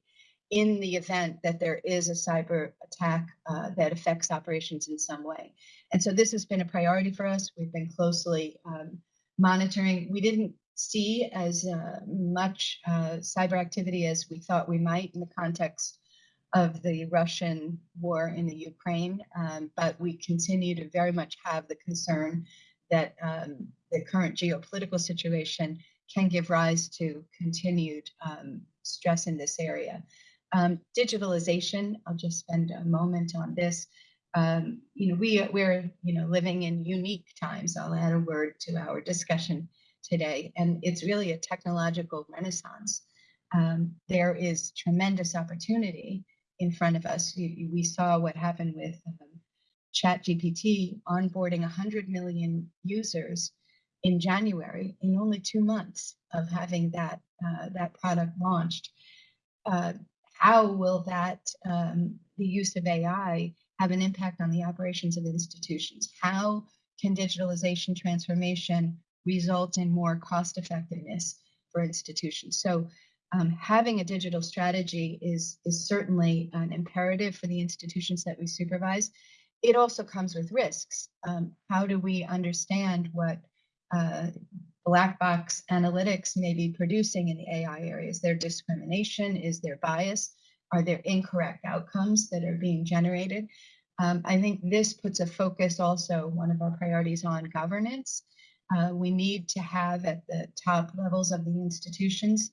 in the event that there is a cyber attack uh, that affects operations in some way. And so this has been a priority for us. We've been closely um, monitoring. We didn't see as uh, much uh, cyber activity as we thought we might in the context of the Russian war in the Ukraine, um, but we continue to very much have the concern that um, the current geopolitical situation can give rise to continued um, stress in this area. Um, digitalization, I'll just spend a moment on this. Um, you know, we, we're, you know, living in unique times. I'll add a word to our discussion today, and it's really a technological renaissance. Um, there is tremendous opportunity in front of us. We, saw what happened with um, ChatGPT onboarding 100 million users in January in only two months of having that uh, that product launched. Uh, how will that um, the use of AI have an impact on the operations of institutions? How can digitalization transformation result in more cost effectiveness for institutions? So um, having a digital strategy is, is certainly an imperative for the institutions that we supervise. It also comes with risks. Um, how do we understand what uh, black box analytics may be producing in the AI area? Is there discrimination? Is there bias? Are there incorrect outcomes that are being generated? Um, I think this puts a focus also, one of our priorities on governance. Uh, we need to have at the top levels of the institutions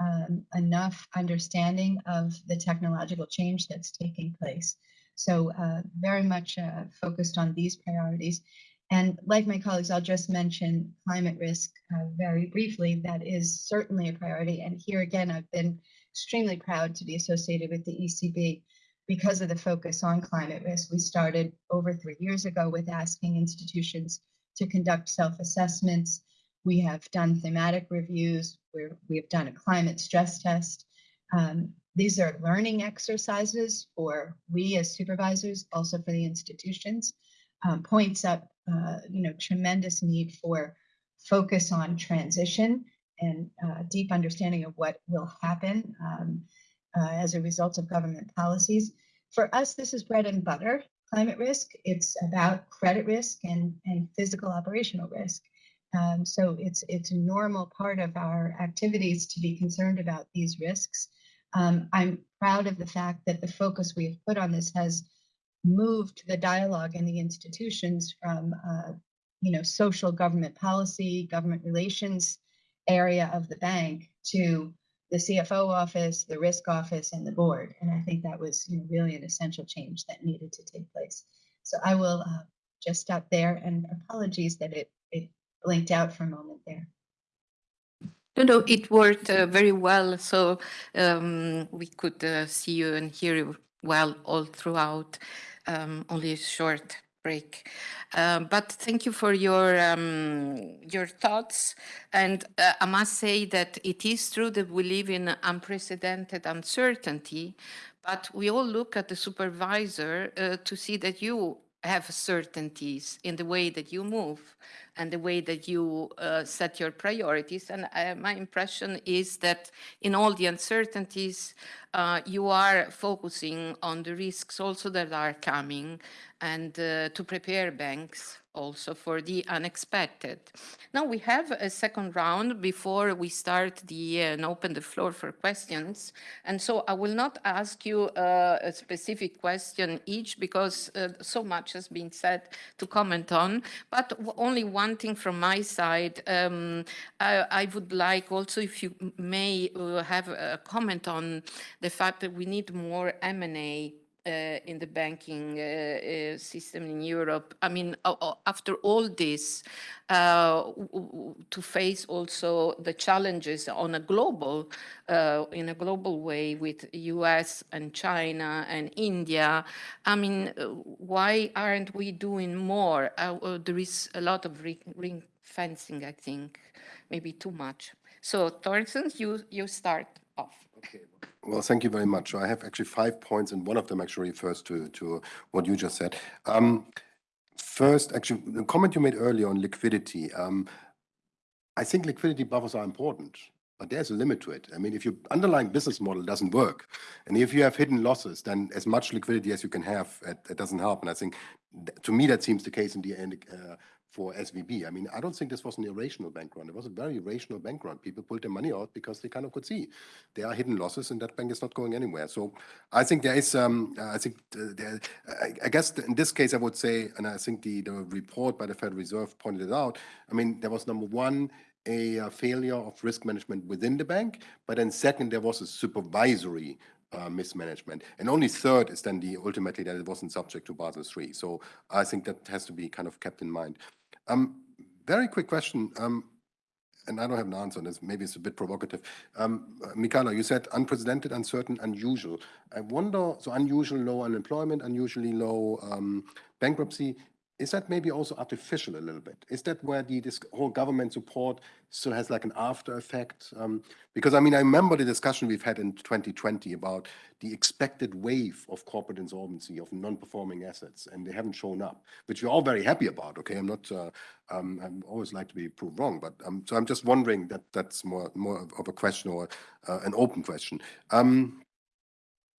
um, enough understanding of the technological change that's taking place. So uh, very much uh, focused on these priorities. And like my colleagues, I'll just mention climate risk uh, very briefly. That is certainly a priority. And here again, I've been extremely proud to be associated with the ECB because of the focus on climate risk. We started over three years ago with asking institutions to conduct self-assessments. We have done thematic reviews where we have done a climate stress test. Um, these are learning exercises for we as supervisors, also for the institutions, um, points up, uh, you know, tremendous need for focus on transition and uh, deep understanding of what will happen um, uh, as a result of government policies. For us, this is bread and butter, climate risk. It's about credit risk and, and physical operational risk. Um, so it's, it's a normal part of our activities to be concerned about these risks. Um, I'm proud of the fact that the focus we've put on this has moved the dialogue in the institutions from, uh, you know, social government policy, government relations area of the bank to the CFO office, the risk office, and the board. And I think that was you know, really an essential change that needed to take place. So I will uh, just stop there and apologies that it, it blinked out for a moment there. No, no, it worked uh, very well. So um, we could uh, see you and hear you well all throughout, um, only a short break. Um, but thank you for your um, your thoughts. And uh, I must say that it is true that we live in unprecedented uncertainty, but we all look at the supervisor uh, to see that you have certainties in the way that you move. and the way that you uh, set your priorities. And uh, my impression is that in all the uncertainties, uh, you are focusing on the risks also that are coming and uh, to prepare banks also for the unexpected. Now we have a second round before we start the uh, and open the floor for questions. And so I will not ask you uh, a specific question each because uh, so much has been said to comment on, but only one thing from my side. Um, I, I, would like also if you may uh, have a comment on the fact that we need more M&A Uh, in the banking uh, uh, system in Europe. I mean, after all this, uh, to face also the challenges on a global, uh, in a global way with US and China and India, I mean, why aren't we doing more? there is a lot of ring fencing, I think, maybe too much. So Thorsten, you, you start off. Okay. Well, thank you very much. I have actually five points, and one of them actually refers to, to what you just said. Um, first, actually, the comment you made earlier on liquidity. Um, I think liquidity buffers are important, but there's a limit to it. I mean, if your underlying business model doesn't work, and if you have hidden losses, then as much liquidity as you can have, it, it doesn't help. And I think, to me, that seems the case in the end. Uh, for SVB. I mean, I don't think this was an irrational bank run. It was a very rational bank run. People pulled their money out because they kind of could see there are hidden losses and that bank is not going anywhere. So I think there is, um, I think there, I, guess in this case I would say, and I think the, the report by the Federal Reserve pointed it out, I mean, there was number one, a, a failure of risk management within the bank, but then second, there was a supervisory uh, mismanagement. And only third is then the ultimately that it wasn't subject to Basel III. So I think that has to be kind of kept in mind. Um, very quick question, um, and I don't have an answer on this, maybe it's a bit provocative. Um, Michala, you said unprecedented, uncertain, unusual. I wonder, so unusual low unemployment, unusually low um, bankruptcy, is that maybe also artificial a little bit? Is that where the this whole government support still has like an after effect? Um, because I mean, I remember the discussion we've had in 2020 about the expected wave of corporate insolvency of non-performing assets, and they haven't shown up, which we're all very happy about. Okay, I'm not. Uh, um, I always like to be proved wrong, but um, so I'm just wondering that that's more more of a question or uh, an open question. Um,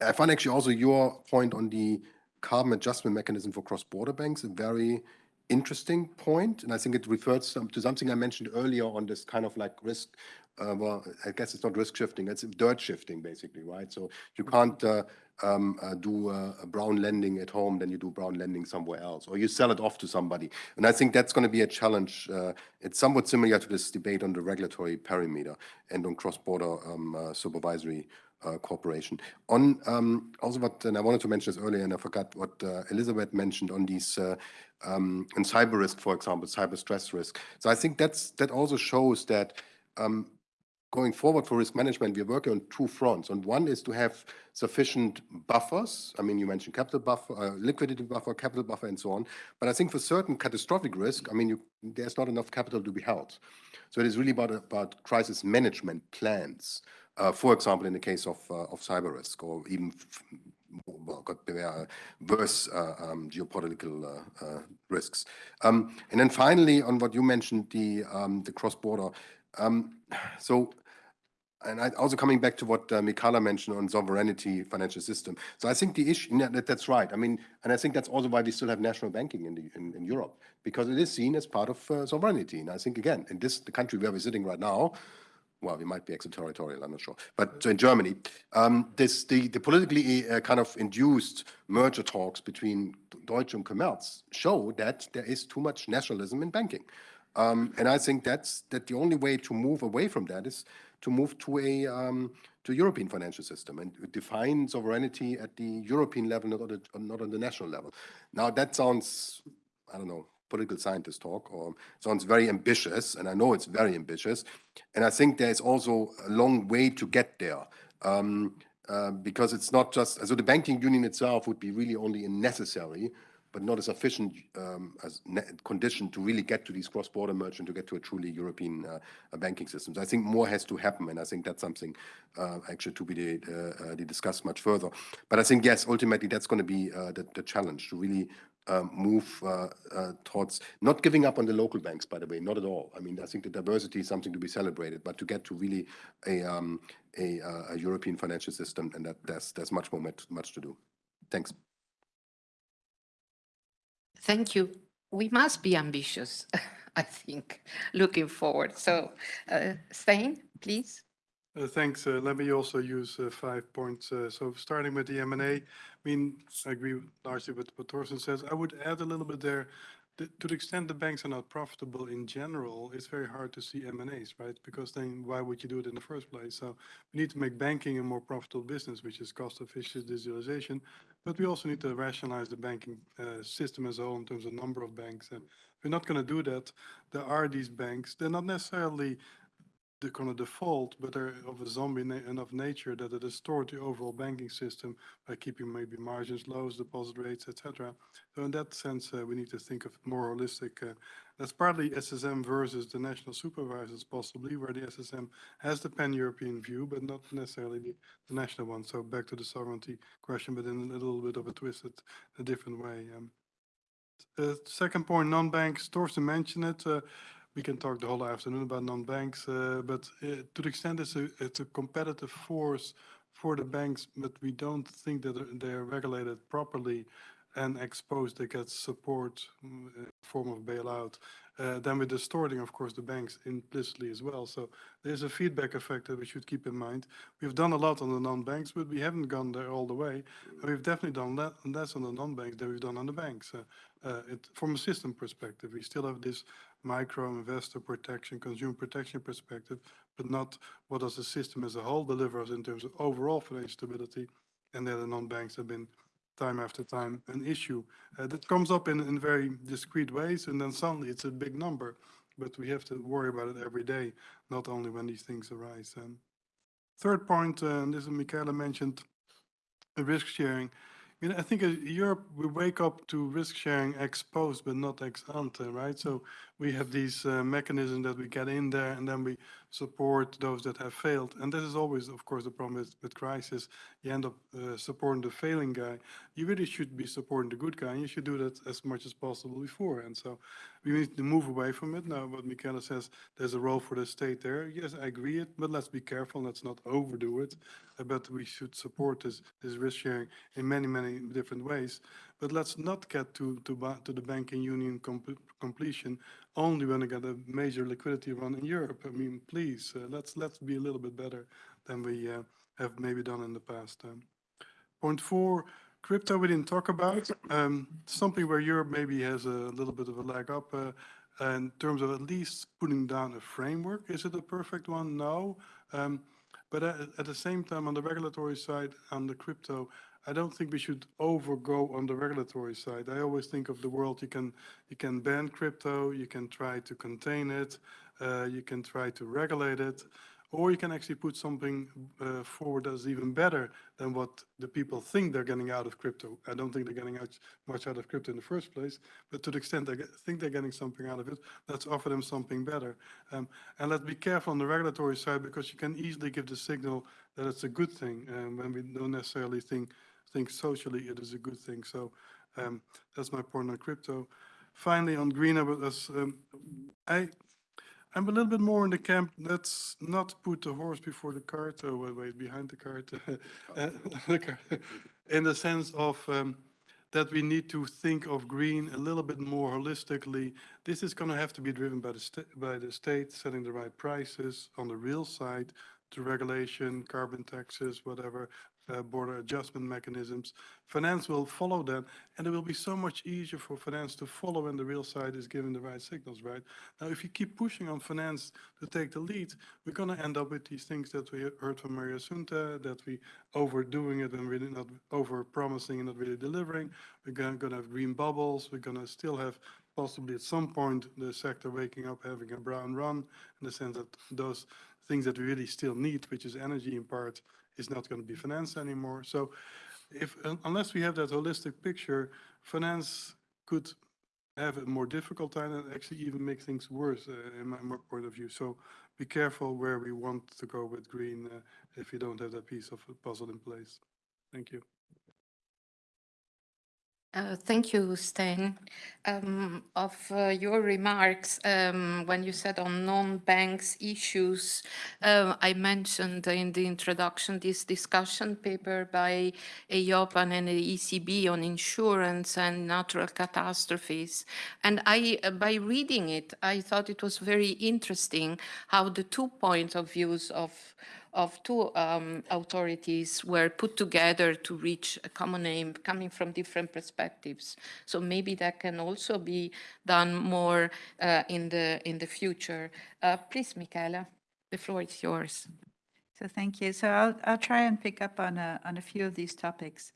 I find actually also your point on the carbon adjustment mechanism for cross-border banks, a very interesting point, and I think it refers to something I mentioned earlier on this kind of like risk. Uh, well, I guess it's not risk shifting; it's dirt shifting, basically, right? So you can't uh, um, uh, do a brown lending at home, then you do brown lending somewhere else, or you sell it off to somebody. And I think that's going to be a challenge. Uh, it's somewhat similar to this debate on the regulatory perimeter and on cross-border um, uh, supervisory uh. On um, also what, and I wanted to mention this earlier, and I forgot what uh, Elizabeth mentioned on these uh, um, in cyber risk, for example, cyber stress risk. So I think that's that also shows that um, going forward for risk management, we're working on two fronts. And one is to have sufficient buffers. I mean, you mentioned capital buffer, uh, liquidity buffer, capital buffer, and so on. But I think for certain catastrophic risk, I mean, you, there's not enough capital to be held. So it is really about, about crisis management plans uh, for example, in the case of, uh, of cyber risk or even well, uh, worse uh, um, geopolitical uh, uh, risks. Um, and then finally, on what you mentioned, the, um, the cross-border. Um, so, and I, also coming back to what uh, Michala mentioned on sovereignty financial system. So I think the issue, that, that's right. I mean, and I think that's also why we still have national banking in, the, in, in Europe, because it is seen as part of sovereignty. And I think, again, in this, the country where we're sitting right now, well, we might be extraterritorial, I'm not sure. But so in Germany, um, this, the, the politically uh, kind of induced merger talks between Deutsche and Commerz show that there is too much nationalism in banking. Um, and I think that's that the only way to move away from that is to move to a um, to European financial system and define sovereignty at the European level, not on the, not on the national level. Now that sounds, I don't know, political scientist talk or sounds very ambitious, and I know it's very ambitious. And I think there's also a long way to get there. Um, uh, because it's not just, so the banking union itself would be really only necessary, but not a sufficient um, as condition to really get to these cross-border merchant, to get to a truly European uh, banking system. So I think more has to happen, and I think that's something uh, actually to be uh, uh discussed much further. But I think, yes, ultimately that's going to be uh, the, the, challenge, to really um, move uh, uh, towards not giving up on the local banks, by the way, not at all. I mean, I think the diversity is something to be celebrated, but to get to really a, um, a, uh, a European financial system, and that there's, there's much more, much to do. Thanks. Thank you. We must be ambitious, I think, looking forward. So, uh, Stijn, please. Uh, Thanks. Uh, Let me also use uh, five points. Uh, So starting with the M&A, I mean, I agree largely with what Thorsten says. I would add a little bit there. To the extent the banks are not profitable in general, it's very hard to see M&As, right? Because then why would you do it in the first place? So we need to make banking a more profitable business, which is cost efficient digitalization. But we also need to rationalize the banking uh, system as a whole in terms of number of banks. And we're not going to do that, there are these banks. They're not necessarily the kind of default, but they're of a zombie na- enough nature that it distort the overall banking system by keeping maybe margins low, deposit rates, etc. So in that sense, uh, we need to think of more holistic. Uh, that's partly SSM versus the national supervisors, possibly where the SSM has the pan-European view, but not necessarily the, the national one. So back to the sovereignty question, but in a little bit of a twisted, a different way. Um, uh, second point, non-banks. Thorsten mentioned it. We can talk the whole afternoon about non-banks, uh, but uh, to the extent it's a, it's a competitive force for the banks, but we don't think that they're- they're regulated properly and exposed, they get support uh, form of bailout, uh, then we're distorting, of course, the banks implicitly as well. So there's a feedback effect that we should keep in mind. We've done a lot on the non-banks, but we haven't gone there all the way. And we've definitely done le- less on the non-banks than we've done on the banks. Uh, uh, it, from a system perspective, we still have this micro investor protection, consumer protection perspective, but not what does the system as a whole deliver us in terms of overall financial stability. And there the non-banks have been time after time an issue. Uh, that comes up in, in very discrete ways, and then suddenly it's a big number. But we have to worry about it every day, not only when these things arise. And third point, uh, and this is Michala mentioned, risk sharing. I I think Europe, we wake up to risk sharing ex post, but not ex ante, right? So we have these uh, mechanisms that we get in there and then we support those that have failed. And this is always, of course, the problem with, with crisis. You end up uh, supporting the failing guy. You really should be supporting the good guy and you should do that as much as possible before. And so we need to move away from it. Now, what Michala says, there's a role for the state there. Yes, I agree it, but let's be careful. Let's not overdo it. Uh, But we should support this, this risk sharing in many, many different ways. But let's not get to, to, to the banking union com- completion only when we get a major liquidity run in Europe. I mean, please, uh, let's, let's be a little bit better than we uh, have maybe done in the past. Um, Point four, crypto we didn't talk about. Um, Something where Europe maybe has a little bit of a leg up uh, in terms of at least putting down a framework. Is it a perfect one? No. Um, But at at the same time, on the regulatory side, on the crypto, I don't think we should overgo on the regulatory side. I always think of the world, you can, you can ban crypto, you can try to contain it, uh, you can try to regulate it, or you can actually put something uh, forward that's even better than what the people think they're getting out of crypto. I don't think they're getting out much out of crypto in the first place, but to the extent they get, think they're getting something out of it, let's offer them something better. Um, and let's be careful on the regulatory side because you can easily give the signal that it's a good thing um, when we don't necessarily think think socially it is a good thing. So um, that's my point on crypto. Finally, on green, um, I I'm a little bit more in the camp, let's not put the horse before the cart, or wait, wait, behind the cart. uh, the cart, In the sense of um, that we need to think of green a little bit more holistically. This is going to have to be driven by the by the state setting the right prices on the real side to regulation, carbon taxes, whatever, uh, border adjustment mechanisms. Finance will follow that, and it will be so much easier for finance to follow when the real side is giving the right signals, right? Now, if you keep pushing on finance to take the lead, we're going to end up with these things that we heard from Mariassunta, that we overdoing it and really not over promising and not really delivering. We're going to have green bubbles. We're going to still have possibly at some point the sector waking up having a brown run in the sense that those things that we really still need, which is energy in part, is not going to be finance anymore. So if, un- unless we have that holistic picture, finance could have a more difficult time and actually even make things worse uh, in my point of view. So be careful where we want to go with green uh, if you don't have that piece of puzzle in place. Thank you. Uh, Thank you, Stijn. Um, Of uh, your remarks, um, when you said on non-banks issues, uh, I mentioned in the introduction this discussion paper by EIOPA and the ECB on insurance and natural catastrophes. And I, uh, by reading it, I thought it was very interesting how the two points of views of of two um, authorities were put together to reach a common aim coming from different perspectives. So maybe that can also be done more uh, in, the, in the future. Uh, please, Michala, the floor is yours. So thank you. So I'll, I'll try and pick up on a, on a few of these topics.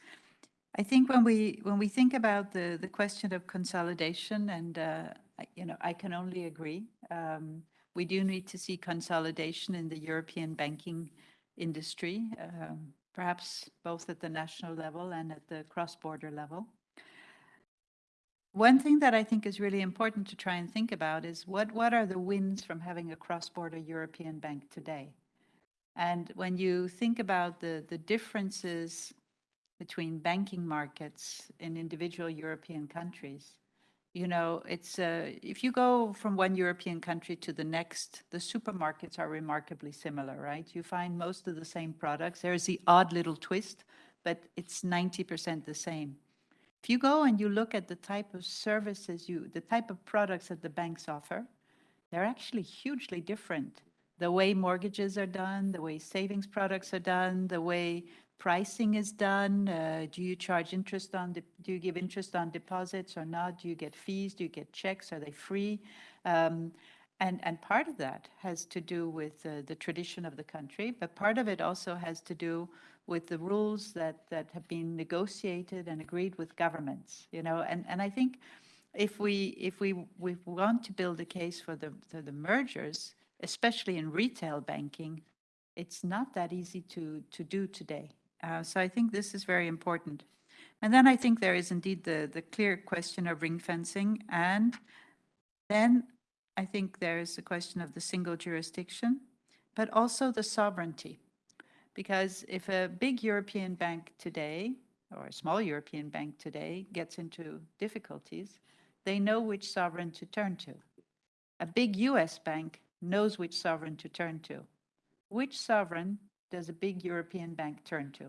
I think when we, when we think about the, the question of consolidation, and, uh, you know, I can only agree. um, We do need to see consolidation in the European banking industry, um, perhaps both at the national level and at the cross-border level. One thing that I think is really important to try and think about is what, what are the wins from having a cross-border European bank today? And when you think about the, the differences between banking markets in individual European countries, you know, it's, uh, if you go from one European country to the next, the supermarkets are remarkably similar, right? You find most of the same products. There's the odd little twist, but it's 90% the same. If you go and you look at the type of services you, the type of products that the banks offer, they're actually hugely different. The way mortgages are done, the way savings products are done, the way pricing is done. Uh, do you charge interest on, do you give interest on deposits or not? Do you get fees? Do you get checks? Are they free? Um, and, and part of that has to do with uh, the tradition of the country, but part of it also has to do with the rules that, that have been negotiated and agreed with governments, you know, and, and I think if we, if we, we want to build a case for the, for the mergers, especially in retail banking, it's not that easy to, to do today. Uh, so I think this is very important. And then I think there is indeed the, the clear question of ring fencing. And then I think there is the question of the single jurisdiction, but also the sovereignty. Because if a big European bank today, or a small European bank today, gets into difficulties, they know which sovereign to turn to. A big US bank knows which sovereign to turn to. Which sovereign does a big European bank turn to?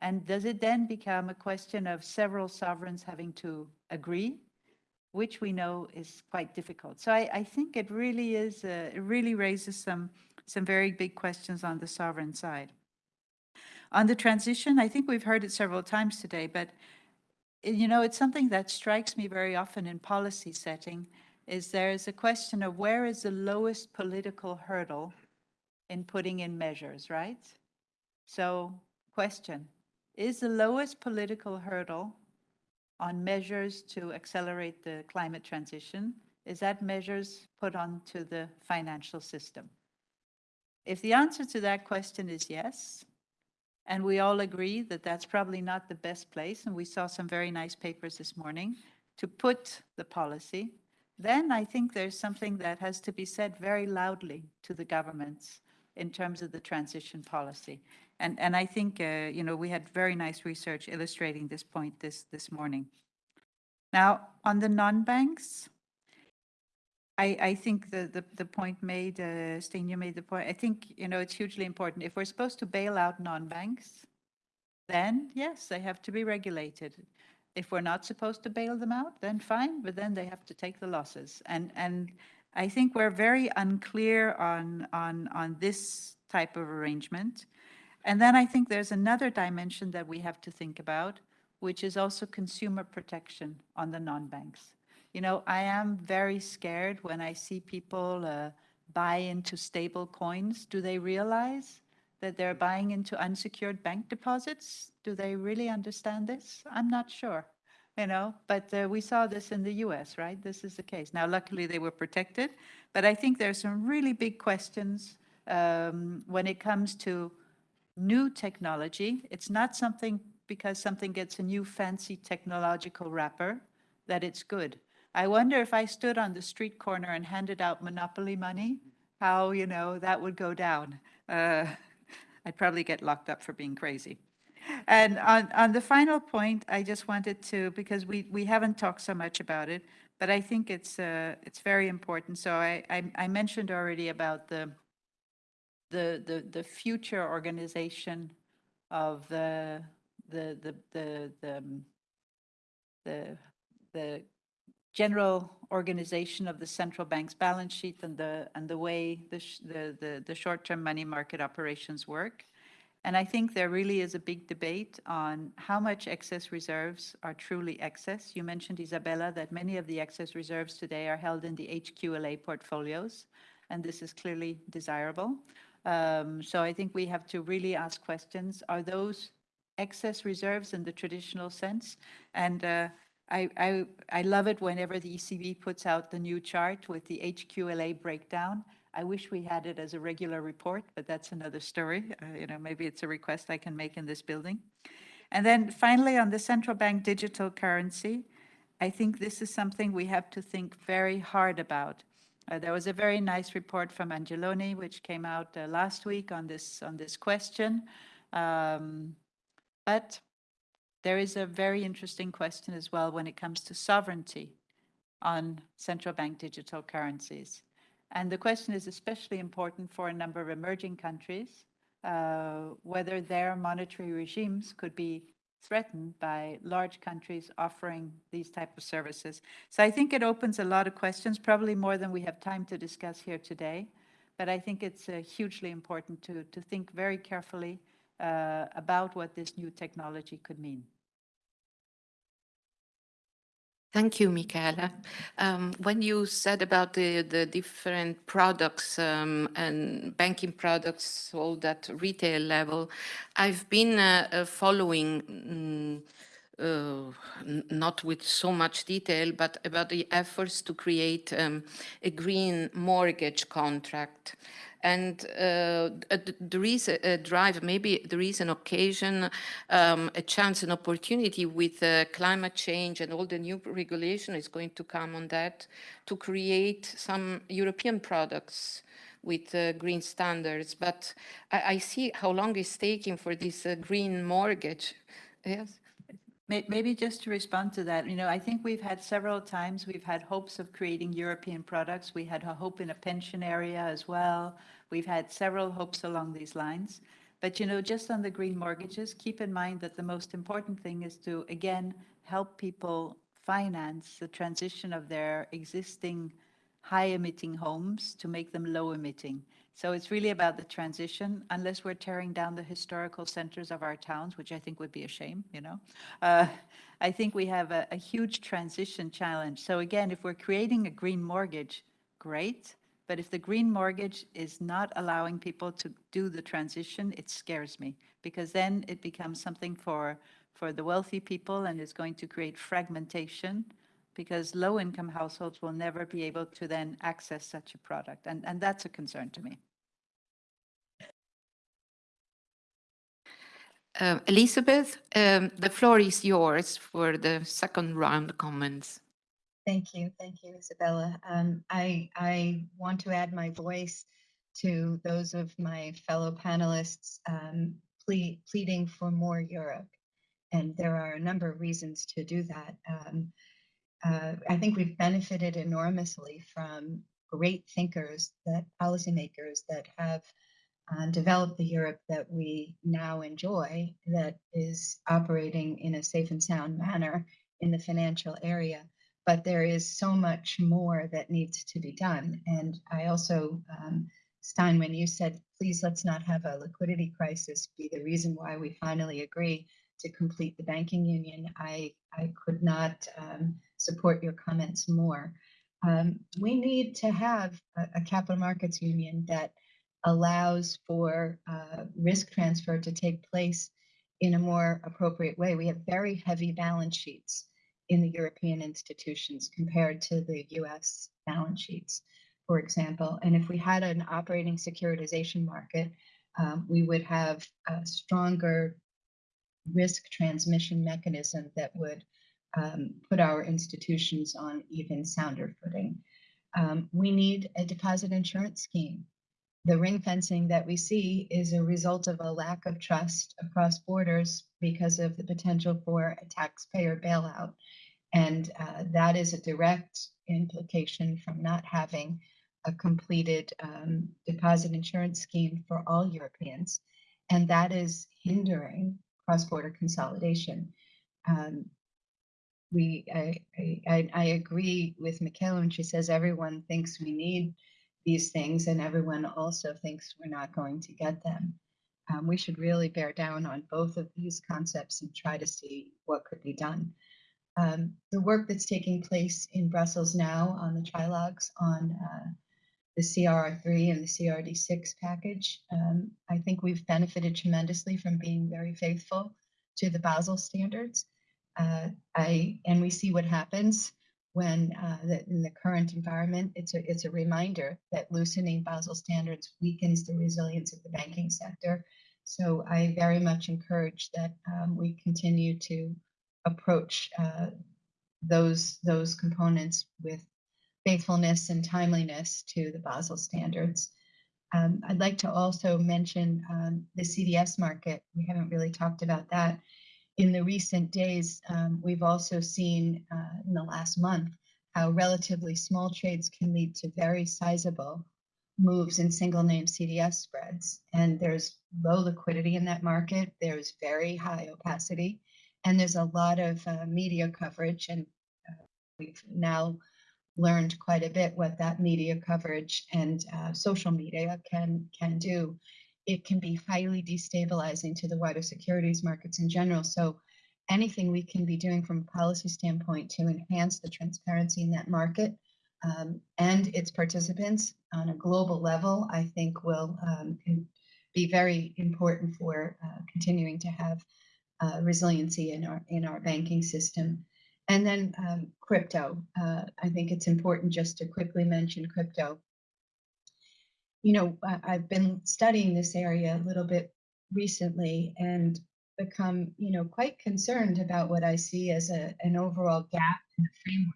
And does it then become a question of several sovereigns having to agree, which we know is quite difficult? So I, I think it really is, uh, it really raises some, some very big questions on the sovereign side. On the transition, I think we've heard it several times today, but uh, you know, it's something that strikes me very often in policy setting is there is a question of where is the lowest political hurdle in putting in measures, right? So question, is the lowest political hurdle on measures to accelerate the climate transition, is that measures put onto the financial system? If the answer to that question is yes, and we all agree that that's probably not the best place, and we saw some very nice papers this morning, to put the policy, then I think there's something that has to be said very loudly to the governments in terms of the transition policy. And, and I think, uh, you know, we had very nice research illustrating this point this, this morning. Now, on the non-banks, I, I think the, the, the point made, uh, you made the point, I think, you know, it's hugely important. If we're supposed to bail out non-banks, then yes, they have to be regulated. If we're not supposed to bail them out, then fine, but then they have to take the losses. And, and I think we're very unclear on, on, on this type of arrangement. And then I think there's another dimension that we have to think about, which is also consumer protection on the non-banks. You know, I am very scared when I see people uh, buy into stable coins. Do they realize that they're buying into unsecured bank deposits? Do they really understand this? I'm not sure, you know, but uh, we saw this in the US, right? This is the case. Now, luckily they were protected, but I think there's some really big questions um, when it comes to new technology. It's not something because something gets a new fancy technological wrapper that it's good. I wonder if I stood on the street corner and handed out monopoly money, how, you know, that would go down. Uh, I'd probably get locked up for being crazy. And on, on the final point, I just wanted to, because we, we haven't talked so much about it, but I think it's, uh, it's very important. So I, I, I mentioned already about the, the, the, the future organization of the, the, the, the, the, um, the, the general organization of the central bank's balance sheet and the, and the way the, the, the, the short-term money market operations work. And I think there really is a big debate on how much excess reserves are truly excess. You mentioned, Isabella, that many of the excess reserves today are held in the HQLA portfolios, and this is clearly desirable. Um, So I think we have to really ask questions. Are those excess reserves in the traditional sense? And uh, I, I, I love it whenever the ECB puts out the new chart with the HQLA breakdown. I wish we had it as a regular report, but that's another story. Uh, You know, maybe it's a request I can make in this building. And then finally, on the central bank digital currency, I think this is something we have to think very hard about. Uh, There was a very nice report from Angeloni, which came out uh, last week on this, on this question. Um, But there is a very interesting question as well when it comes to sovereignty on central bank digital currencies. And the question is especially important for a number of emerging countries, uh, whether their monetary regimes could be threatened by large countries offering these type of services. So I think it opens a lot of questions, probably more than we have time to discuss here today. But I think it's uh, hugely important to, to think very carefully uh, about what this new technology could mean. Thank you, Michala. Um, when you said about the, the different products um, and banking products sold at retail level, I've been uh, uh, following, mm, uh, not with so much detail, but about the efforts to create um, a green mortgage contract. And uh, there is a, drive, maybe there is an occasion, um, a chance, an opportunity with uh, climate change and all the new regulation is going to come on that to create some European products with uh, green standards. But I, I see how long it's taking for this uh, green mortgage. Yes. May- Maybe just to respond to that, you know, I think we've had several times, we've had hopes of creating European products. We had a hope in a pension area as well. We've had several hopes along these lines. But, you know, just on the green mortgages, keep in mind that the most important thing is to, again, help people finance the transition of their existing high emitting homes to make them low emitting. So it's really about the transition, unless we're tearing down the historical centers of our towns, which I think would be a shame, you know. Uh, I think we have a, a huge transition challenge. So again, if we're creating a green mortgage, great. But if the green mortgage is not allowing people to do the transition, it scares me because then it becomes something for, for the wealthy people and is going to create fragmentation because low-income households will never be able to then access such a product. And, and that's a concern to me. Uh, Elizabeth, um, the floor is yours for the second round comments. Thank you. Thank you, Isabella. Um, I, I want to add my voice to those of my fellow panelists um, ple- pleading for more Europe. And there are a number of reasons to do that. Um, uh, I think we've benefited enormously from great thinkers, that policymakers that have uh, developed the Europe that we now enjoy, that is operating in a safe and sound manner in the financial area but there is so much more that needs to be done. And I also, um, Stijn, when you said, please let's not have a liquidity crisis be the reason why we finally agree to complete the banking union, I, I could not um, support your comments more. Um, we need to have a, a, capital markets union that allows for uh, risk transfer to take place in a more appropriate way. We have very heavy balance sheets in the European institutions compared to the US balance sheets, for example. And if we had an operating securitization market, um, we would have a stronger risk transmission mechanism that would um, put our institutions on even sounder footing. Um, we need a deposit insurance scheme the ring fencing that we see is a result of a lack of trust across borders because of the potential for a taxpayer bailout. And uh, that is a direct implication from not having a completed um, deposit insurance scheme for all Europeans. And that is hindering cross-border consolidation. Um, we, I, I, I agree with Michala when she says everyone thinks we need these things and everyone also thinks we're not going to get them. Um, we should really bear down on both of these concepts and try to see what could be done. Um, the work that's taking place in Brussels now on the trilogues on uh, the CRR3 and the CRD6 package, um, I think we've benefited tremendously from being very faithful to the Basel standards. Uh, I and we see what happens when uh, the, in the current environment. It's a it's a reminder that loosening Basel standards weakens the resilience of the banking sector. So I very much encourage that um, we continue to approach uh, those those components with faithfulness and timeliness to the Basel standards. Um, I'd like to also mention um, the CDS market. We haven't really talked about that in the recent days, um, we've also seen uh, in the last month how relatively small trades can lead to very sizable moves in single name CDS spreads. And there's low liquidity in that market. There's very high opacity. And there's a lot of uh, media coverage. And uh, we've now learned quite a bit what that media coverage and uh, social media can, can do it can be highly destabilizing to the wider securities markets in general. So anything we can be doing from a policy standpoint to enhance the transparency in that market um, and its participants on a global level, I think will um, be very important for uh, continuing to have uh, resiliency in our in our banking system. And then um, crypto, uh, I think it's important just to quickly mention crypto you know, I, I've been studying this area a little bit recently and become, you know, quite concerned about what I see as a, an overall gap in the framework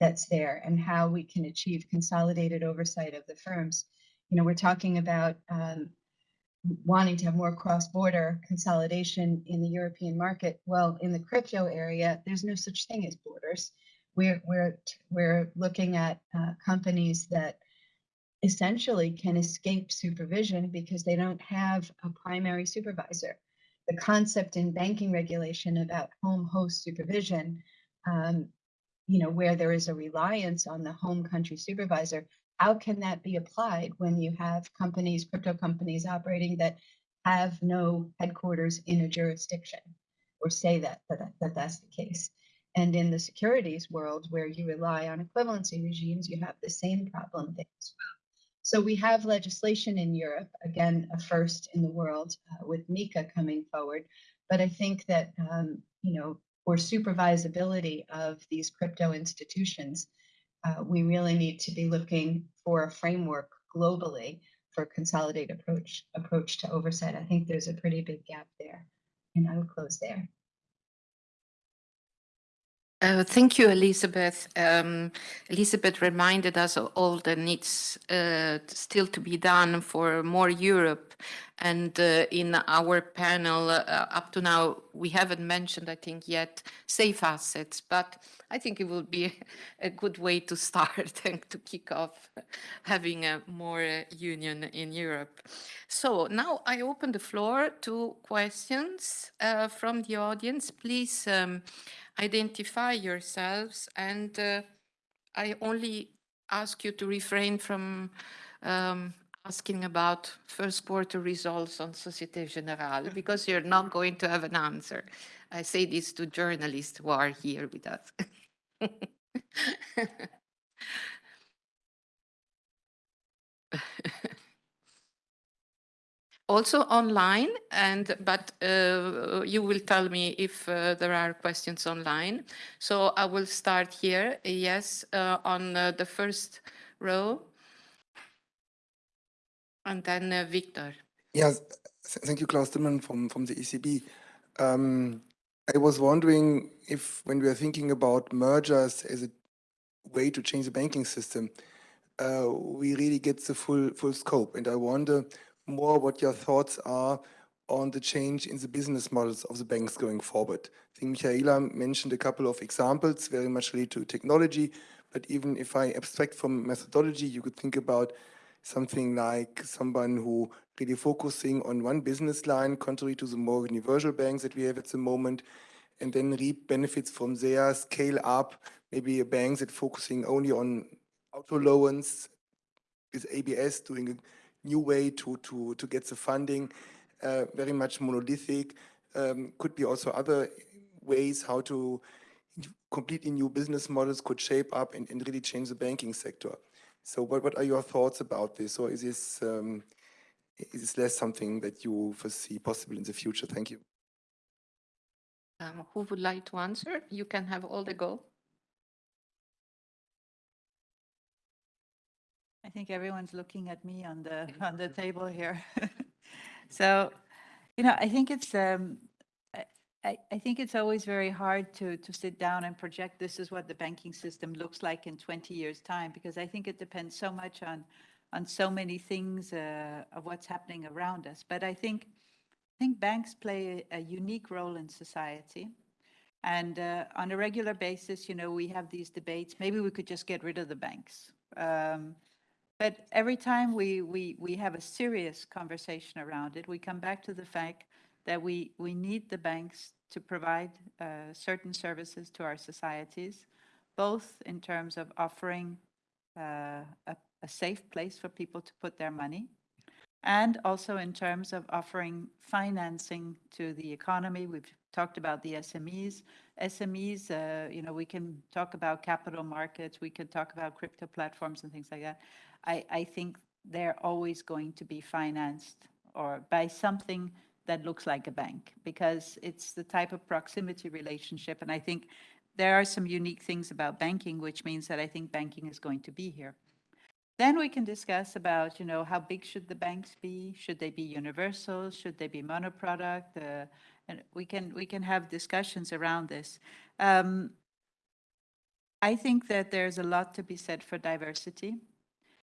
that's there and how we can achieve consolidated oversight of the firms. You know, we're talking about um, wanting to have more cross-border consolidation in the European market. Well, in the crypto area, there's no such thing as borders. We're we're we're looking at uh, companies that essentially can escape supervision because they don't have a primary supervisor. The concept in banking regulation about home host supervision, um, you know, where there is a reliance on the home country supervisor, how can that be applied when you have companies, crypto companies operating that have no headquarters in a jurisdiction or say that, that, that that's the case? And in the securities world, where you rely on equivalency regimes, you have the same problem there as well. So we have legislation in Europe, again, a first in the world uh, with MiCA coming forward. But I think that, um, you know, for supervisability of these crypto institutions, uh, we really need to be looking for a framework globally for a consolidated approach approach to oversight. I think there's a pretty big gap there. And I will close there. Uh, thank you, Elizabeth. Um, Elizabeth reminded us of all the needs uh, still to be done for more Europe. And uh, in our panel, uh, up to now, we haven't mentioned, I think, yet safe assets, but I think it will be a good way to start and to kick off having a more uh, union in Europe. So now I open the floor to questions uh, from the audience. Please um, identify yourselves and uh, I only ask you to refrain from um, asking about first quarter results on Societe Generale because you're not going to have an answer. I say this to journalists who are here with us. also online and but uh, you will tell me if uh, there are questions online so i will start here yes uh, on uh, the first row and then uh, victor yes thank you klaus Tillmann from from the ecb um, i was wondering if when we are thinking about mergers as a way to change the banking system uh, we really get the full full scope. And I wonder more what your thoughts are on the change in the business models of the banks going forward. I think Michala mentioned a couple of examples, very much related to technology, but even if I abstract from methodology, you could think about something like someone who really focusing on one business line, contrary to the more universal banks that we have at the moment, and then reap benefits from there, scale up, maybe a bank that focusing only on auto loans, with ABS doing a new way to, to, to get the funding, uh, very much monolithic. Um, could be also other ways how to completely new business models could shape up and, and really change the banking sector. So what, what are your thoughts about this? Or is this, um, is this less something that you foresee possible in the future? Thank you. Um, Who would like to answer? You can have all the go. I think everyone's looking at me on the, on the table here. So, you know, I think it's, um, I- I, think it's always very hard to, to sit down and project this is what the banking system looks like in 20 years' time, because I think it depends so much on, on so many things uh, of what's happening around us. But I think, I think banks play a a unique role in society. And uh, on a regular basis, you know, we have these debates, maybe we could just get rid of the banks. Um, but every time we, we, we have a serious conversation around it, we come back to the fact that we, we need the banks to provide uh, certain services to our societies, both in terms of offering uh, a, a safe place for people to put their money, and also in terms of offering financing to the economy. We've talked about the SMEs. SMEs, uh, you know, we can talk about capital markets, we can talk about crypto platforms and things like that. I, I think they're always going to be financed or by something that looks like a bank because it's the type of proximity relationship. And I think there are some unique things about banking, which means that I think banking is going to be here. Then we can discuss about, you know, how big should the banks be? Should they be universal? Should they be monoproduct? Uh, and we can we can have discussions around this. Um, I think that there's a lot to be said for diversity.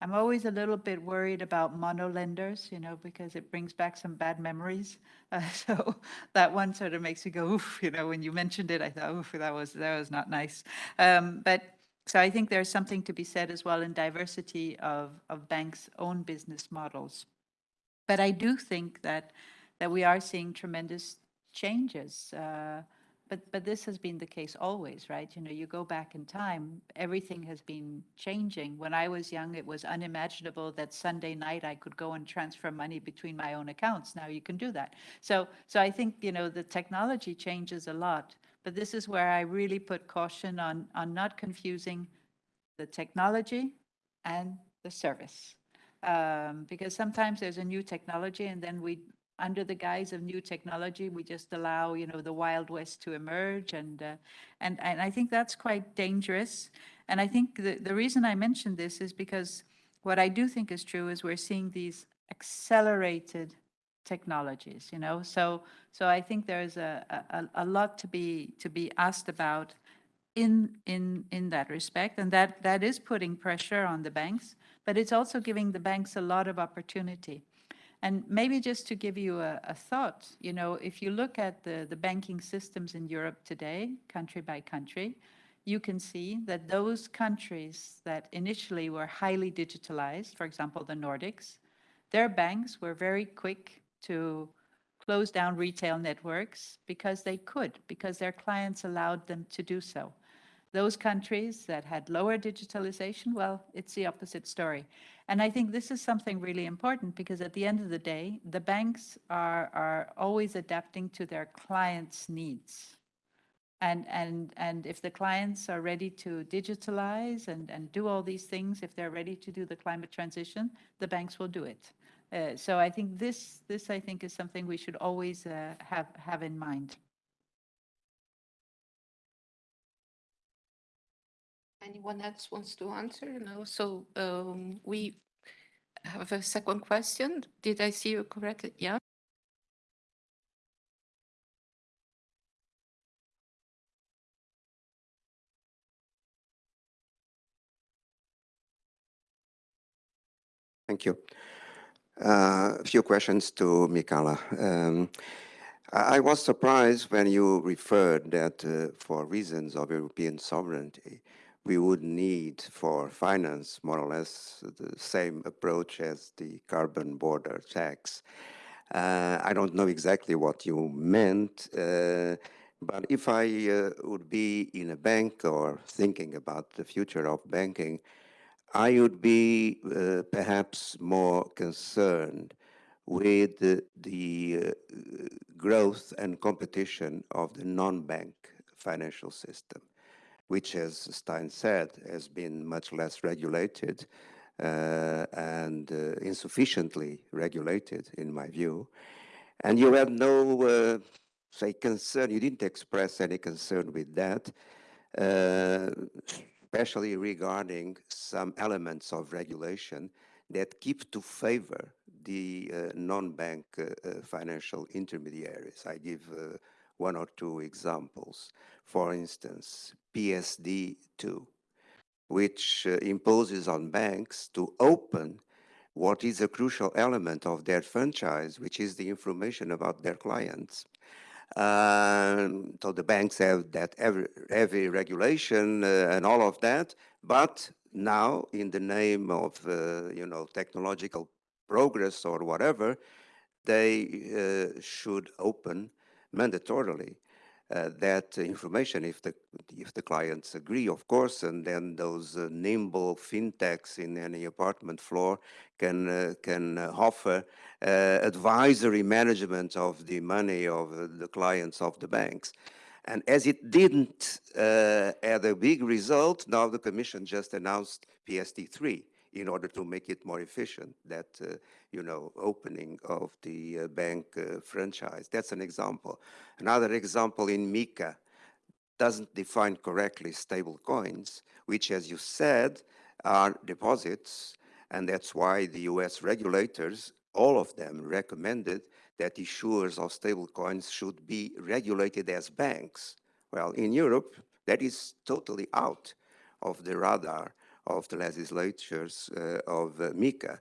I'm always a little bit worried about mono lenders, you know, because it brings back some bad memories. Uh, so that one sort of makes me go, oof, you know, when you mentioned it, I thought, oof, that was that was not nice. Um, but so I think there's something to be said as well in diversity of of banks' own business models. But I do think that that we are seeing tremendous changes. Uh, but, but this has been the case always, right? You know, you go back in time, everything has been changing. When I was young, it was unimaginable that Sunday night I could go and transfer money between my own accounts. Now you can do that. So, so I think, you know, the technology changes a lot. But this is where I really put caution on, on not confusing the technology and the service. Um, because sometimes there's a new technology and then we under the guise of new technology, we just allow, you know, the Wild West to emerge. And, uh, and, and I think that's quite dangerous. And I think the, the reason I mentioned this is because what I do think is true is we're seeing these accelerated technologies, you know, so, so I think there's a, a, a lot to be, to be asked about in, in, in that respect. And that, that is putting pressure on the banks, but it's also giving the banks a lot of opportunity. And maybe just to give you a, a, thought, you know, if you look at the, the banking systems in Europe today, country by country, you can see that those countries that initially were highly digitalized, for example, the Nordics, their banks were very quick to close down retail networks because they could, because their clients allowed them to do so. Those countries that had lower digitalization, well, it's the opposite story. And I think this is something really important because at the end of the day, the banks are, are always adapting to their clients' needs. And, and, and if the clients are ready to digitalize and, and do all these things, if they're ready to do the climate transition, the banks will do it. Uh, so I think this, this I think is something we should always uh, have, have in mind. Anyone else wants to answer? No, so um, we have a second question. Did I see you correctly? Yeah. Thank you. Uh, A few questions to Michala. Um, I was surprised when you referred that uh, for reasons of European sovereignty, we would need for finance more or less the same approach as the carbon border tax. Uh, I don't know exactly what you meant, uh, but if I uh, would be in a bank or thinking about the future of banking, I would be uh, perhaps more concerned with the, uh, growth and competition of the non-bank financial system, which, as Stijn said, has been much less regulated uh, and uh, insufficiently regulated, in my view. And you had no, uh, say, concern, you didn't express any concern with that. Uh, especially regarding some elements of regulation that keep to favor the uh, non-bank uh, financial intermediaries. I give one or two examples. For instance, PSD2, which uh, imposes on banks to open what is a crucial element of their franchise, which is the information about their clients. Um, so the banks have that every, heavy regulation uh, and all of that, but now in the name of, uh, you know, technological progress or whatever, they uh, should open mandatorily uh, that information if the if the clients agree, of course, and then those uh, nimble fintechs in any apartment floor can uh, can uh, offer uh, advisory management of the money of uh, the clients of the banks. And as it didn't have a big result, now the Commission just announced PSD3 in order to make it more efficient, that, uh, you know, opening of the uh, bank uh, franchise. That's an example. Another example in MiCA doesn't define correctly stable coins, which, as you said, are deposits. And that's why the US regulators, all of them recommended that issuers of stable coins should be regulated as banks. Well, in Europe, that is totally out of the radar of the legislatures uh, of uh, MiCA.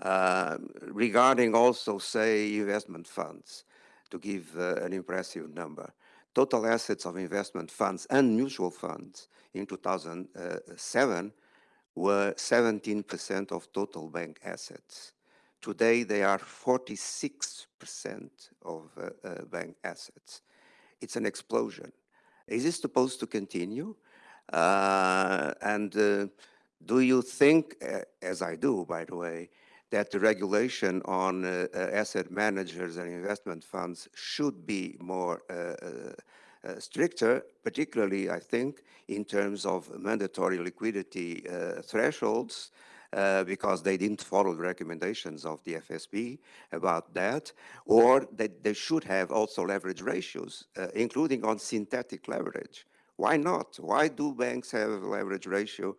Um, regarding also, say, investment funds, to give uh, an impressive number. Total assets of investment funds and mutual funds in 2007 were 17% of total bank assets. Today, they are 46% of uh, uh, bank assets. It's an explosion. Is this supposed to continue? Uh, and do you think, uh, as I do, by the way, that the regulation on uh, uh, asset managers and investment funds should be more uh, uh, uh, stricter, particularly, I think, in terms of mandatory liquidity thresholds, because they didn't follow the recommendations of the FSB about that, or that they should have also leverage ratios, including on synthetic leverage. Why not? Why do banks have leverage ratio uh,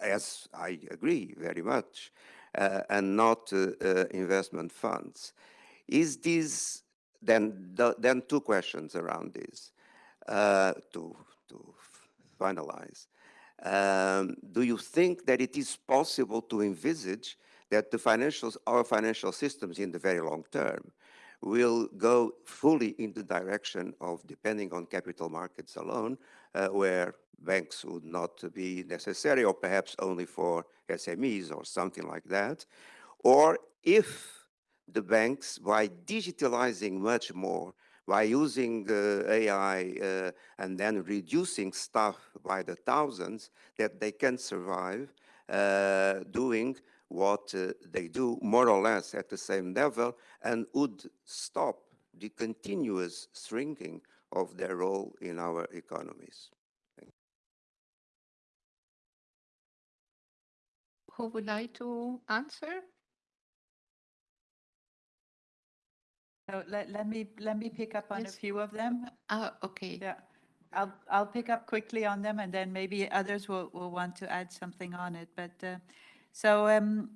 as I agree very much, uh, and not uh, investment funds. Is this then? The, then two questions around this to to finalize. Um, do you think that it is possible to envisage that the financials, our financial systems in the very long term will go fully in the direction of depending on capital markets alone, uh, where banks would not be necessary or perhaps only for SMEs or something like that. Or if the banks, by digitalizing much more, by using uh, AI uh, and then reducing staff by the thousands, that they can survive uh, doing what uh, they do more or less at the same level and would stop the continuous shrinking of their role in our economies. Who would like to answer? So let, let me, let me pick up on a few of them. Uh, okay. Yeah, I'll, I'll pick up quickly on them and then maybe others will, will want to add something on it. But, uh, so, um,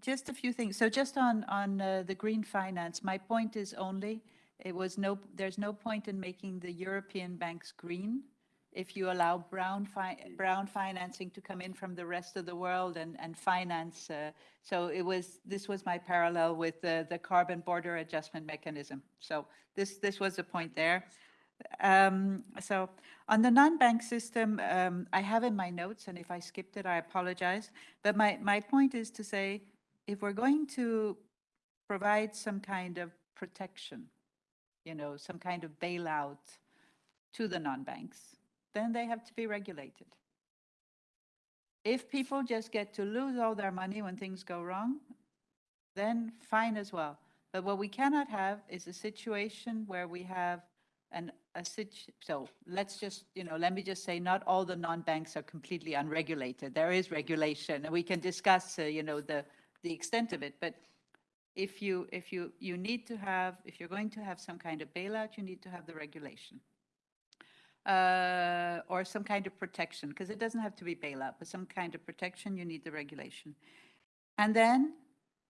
just a few things. So just on, on, uh, the green finance, my point is only, it was no, there's no point in making the European banks green if you allow brown fi- brown financing to come in from the rest of the world and, and finance. uh, So it was, this was my parallel with the, the carbon border adjustment mechanism. So this, this was the point there. Um, So on the non-bank system, um, I have in my notes, and if I skipped it, I apologize. But my, my point is to say, if we're going to provide some kind of protection, you know, some kind of bailout to the non-banks, then they have to be regulated. If people just get to lose all their money when things go wrong, then fine as well. But what we cannot have is a situation where we have an, a situ, so let's just, you know, let me just say, not all the non-banks are completely unregulated. There is regulation, and we can discuss, uh, you know, the, the extent of it. But if you, if you, you need to have, if you're going to have some kind of bailout, you need to have the regulation uh, or some kind of protection, because it doesn't have to be bailout, but some kind of protection, you need the regulation. And then,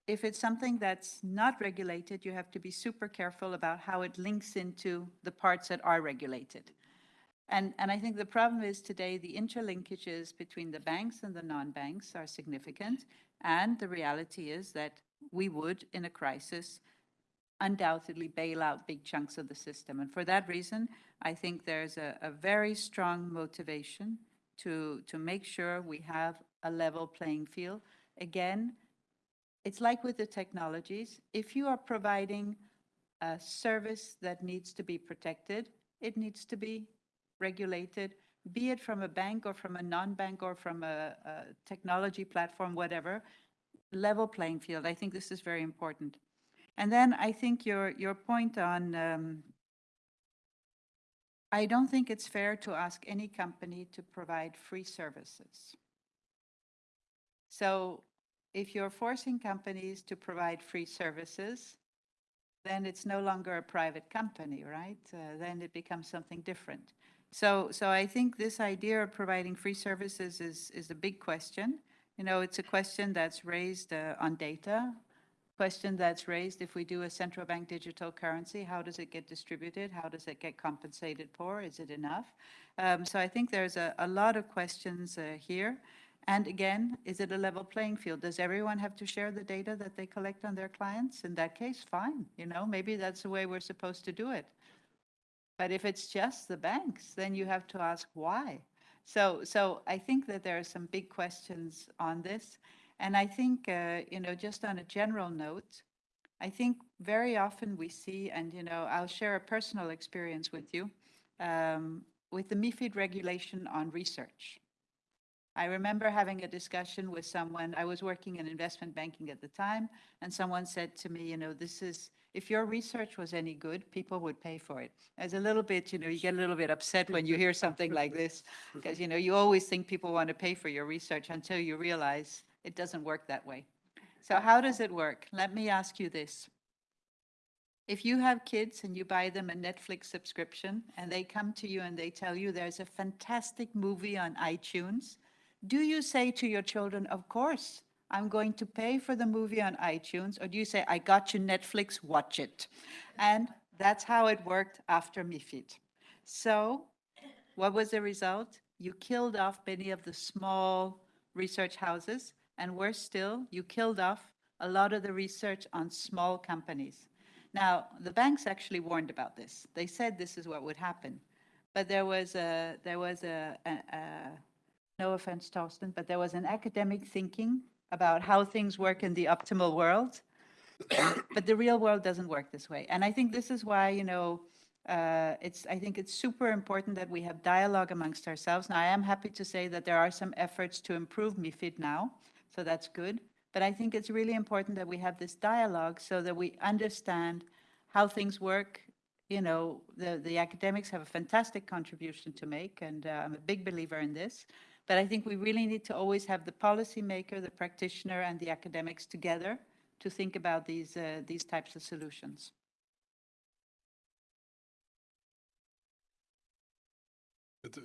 if it's something that's not regulated, you have to be super careful about how it links into the parts that are regulated. And, and I think the problem is today, the interlinkages between the banks and the non-banks are significant. And the reality is that we would, in a crisis, undoubtedly bail out big chunks of the system. And for that reason, I think there's a, a very strong motivation to, to make sure we have a level playing field. Again, it's like with the technologies. If you are providing a service that needs to be protected, it needs to be regulated, be it from a bank or from a non-bank or from a, a technology platform, whatever, level playing field. I think this is very important. And then I think your, your point on, um, I don't think it's fair to ask any company to provide free services. So if you're forcing companies to provide free services, then it's no longer a private company, right? Uh, then it becomes something different. So, so I think this idea of providing free services is, is a big question. You know, it's a question that's raised uh, on data, question that's raised if we do a central bank digital currency, how does it get distributed? How does it get compensated for? Is it enough? Um, so I think there's a, a lot of questions uh, here. And again, is it a level playing field? Does everyone have to share the data that they collect on their clients? In that case, fine, you know, maybe that's the way we're supposed to do it. But if it's just the banks, then you have to ask why. So, so I think that there are some big questions on this. And I think, uh, you know, just on a general note, I think very often we see, and, you know, I'll share a personal experience with you, um, with the MIFID regulation on research. I remember having a discussion with someone, I was working in investment banking at the time, and someone said to me, you know, this is, if your research was any good, people would pay for it. As a little bit, you know, you get a little bit upset when you hear something like this, because, you know, you always think people want to pay for your research until you realize it doesn't work that way. So how does it work? Let me ask you this. If you have kids and you buy them a Netflix subscription and they come to you and they tell you there's a fantastic movie on iTunes, do you say to your children, of course, I'm going to pay for the movie on iTunes, or do you say, I got you Netflix, watch it? And that's how it worked after MIFID. So what was the result? You killed off many of the small research houses, and worse still, you killed off a lot of the research on small companies. Now, the banks actually warned about this. They said this is what would happen. But there was a, there was a, a, a no offense, Thorsten, but there was an academic thinking about how things work in the optimal world. but the real world doesn't work this way. And I think this is why, you know, uh, it's, I think it's super important that we have dialogue amongst ourselves. Now, I am happy to say that there are some efforts to improve MIFID now, so that's good. But I think it's really important that we have this dialogue so that we understand how things work. You know, the, the academics have a fantastic contribution to make, and uh, I'm a big believer in this. But I think we really need to always have the policymaker, the practitioner, and the academics together to think about these, uh, these types of solutions.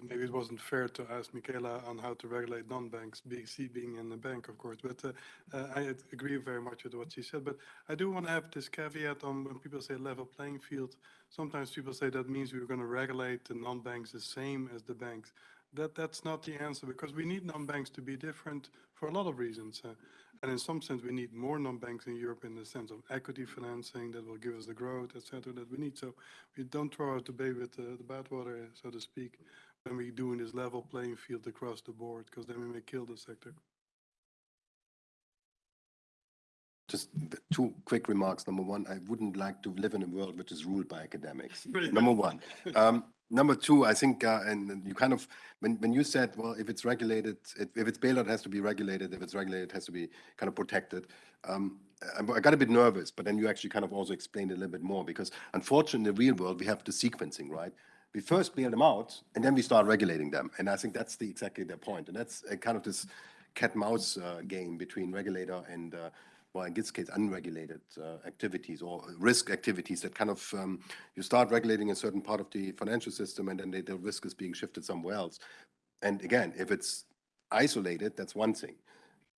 Maybe it wasn't fair to ask Michala on how to regulate non-banks, BC being in the bank, of course. But uh, uh, I agree very much with what she said. But I do want to have this caveat on when people say level playing field. Sometimes people say that means we're going to regulate the non-banks the same as the banks. That that's not the answer because we need non-banks to be different for a lot of reasons. Uh, and in some sense, we need more non-banks in Europe in the sense of equity financing that will give us the growth, et cetera, that we need. So we don't throw out the baby with the, the bathwater, so to speak, when we're doing this level playing field across the board, because then we may kill the sector. Just two quick remarks. Number one, I wouldn't like to live in a world which is ruled by academics. Number one. Um, number two, I think, uh, and, and you kind of, when, when you said, well, if it's regulated, if, if it's bailout, it has to be regulated. If it's regulated, it has to be kind of protected. Um, I, I got a bit nervous, but then you actually kind of also explained a little bit more because unfortunately, in the real world, we have the sequencing, right? We first bail them out and then we start regulating them. And I think that's the exactly their point. And that's a kind of this cat mouse uh, game between regulator and uh, well, in this case, unregulated uh, activities or risk activities that kind of um, you start regulating a certain part of the financial system and then they, the risk is being shifted somewhere else. And again, if it's isolated, that's one thing.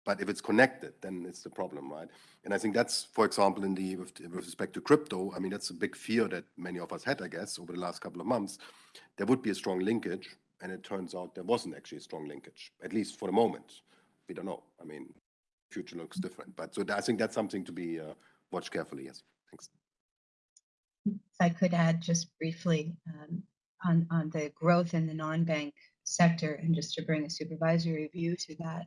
But if it's connected, then it's the problem, right? And I think that's, for example, in the with, with respect to crypto, I mean, that's a big fear that many of us had, I guess, over the last couple of months. There would be a strong linkage, and it turns out there wasn't actually a strong linkage, at least for the moment. We don't know. I mean, future looks different. But so I think that's something to be uh, watched carefully. Yes, thanks. If I could add just briefly um, on, on the growth in the non-bank sector and just to bring a supervisory view to that.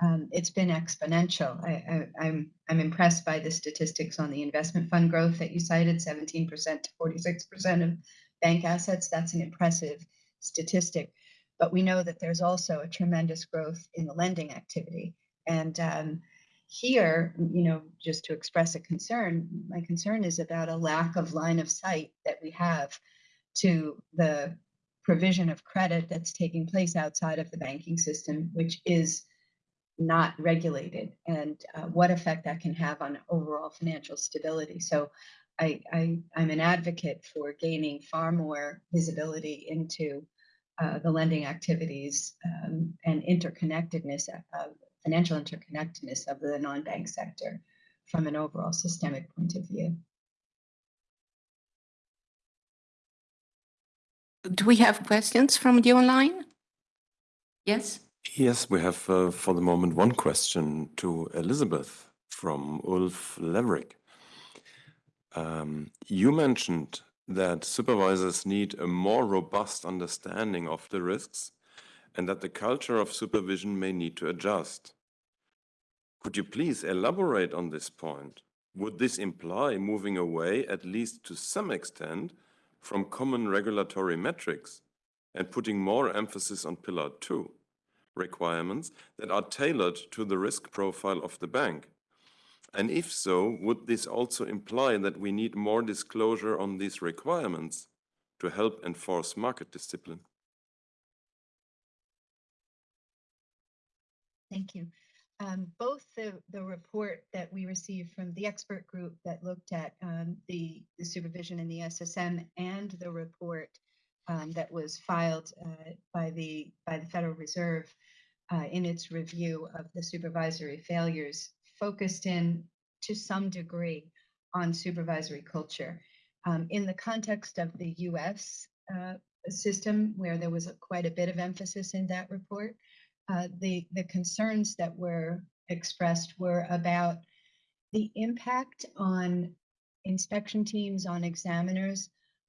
Um, it's been exponential. I, I, I'm I'm impressed by the statistics on the investment fund growth that you cited, 17% to 46% of bank assets. That's an impressive statistic. But we know that there's also a tremendous growth in the lending activity. And um, here, you know, just to express a concern, my concern is about a lack of line of sight that we have to the provision of credit that's taking place outside of the banking system, which is not regulated, and uh, what effect that can have on overall financial stability. So I, I, I'm an advocate for gaining far more visibility into uh, the lending activities um, and interconnectedness of financial interconnectedness of the non-bank sector from an overall systemic point of view. Do we have questions from the online? Yes? Yes, we have uh, for the moment one question to Elizabeth from Ulf Lewrick. Um, you mentioned that supervisors need a more robust understanding of the risks and that the culture of supervision may need to adjust. Could you please elaborate on this point? Would this imply moving away, at least to some extent, from common regulatory metrics and putting more emphasis on Pillar 2 requirements that are tailored to the risk profile of the bank? And if so, would this also imply that we need more disclosure on these requirements to help enforce market discipline? Thank you. Um, both the, the report that we received from the expert group that looked at um, the, the supervision in the SSM and the report um, that was filed uh, by the by the Federal Reserve uh, in its review of the supervisory failures focused in to some degree on supervisory culture. Um, in the context of the US uh, system, where there was a, quite a bit of emphasis in that report, uh, the, the concerns that were expressed were about the impact on inspection teams, on examiners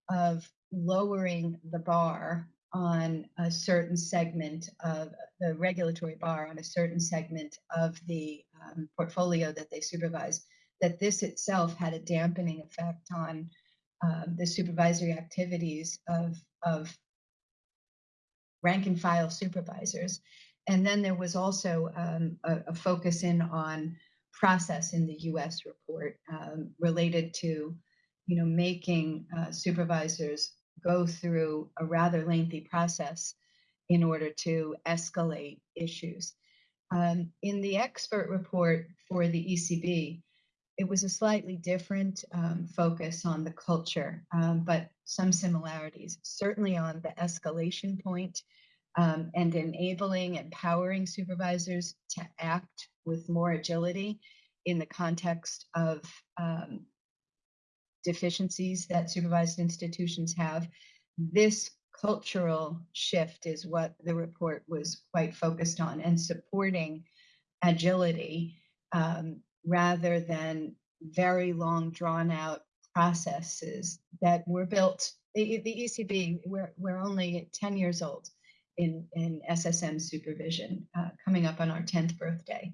of lowering the bar on a certain segment of the regulatory bar on a certain segment of the um, portfolio that they supervise, that this itself had a dampening effect on um, the supervisory activities of, of rank and file supervisors. And then there was also um, a, a, focus in on process in the US report um, related to, you know, making uh, supervisors go through a rather lengthy process in order to escalate issues. Um, in the expert report for the ECB, it was a slightly different um, focus on the culture, um, but some similarities, certainly on the escalation point, um, and enabling, empowering supervisors to act with more agility in the context of um, deficiencies that supervised institutions have. This cultural shift is what the report was quite focused on and supporting agility um, rather than very long drawn out processes that were built. The, the ECB, we're, we're only 10 years old in, in SSM supervision, uh, coming up on our 10th birthday.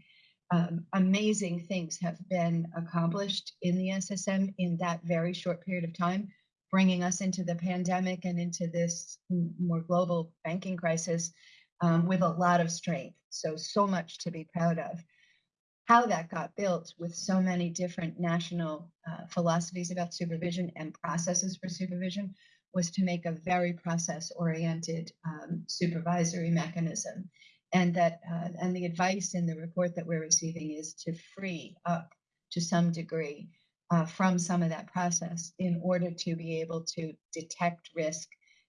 Um, amazing things have been accomplished in the SSM in that very short period of time, bringing us into the pandemic and into this more global banking crisis um, with a lot of strength. So, so much to be proud of. How that got built with so many different national uh, philosophies about supervision and processes for supervision was to make a very process oriented um, supervisory mechanism and that uh, and the advice in the report that we're receiving is to free up to some degree uh, from some of that process in order to be able to detect risk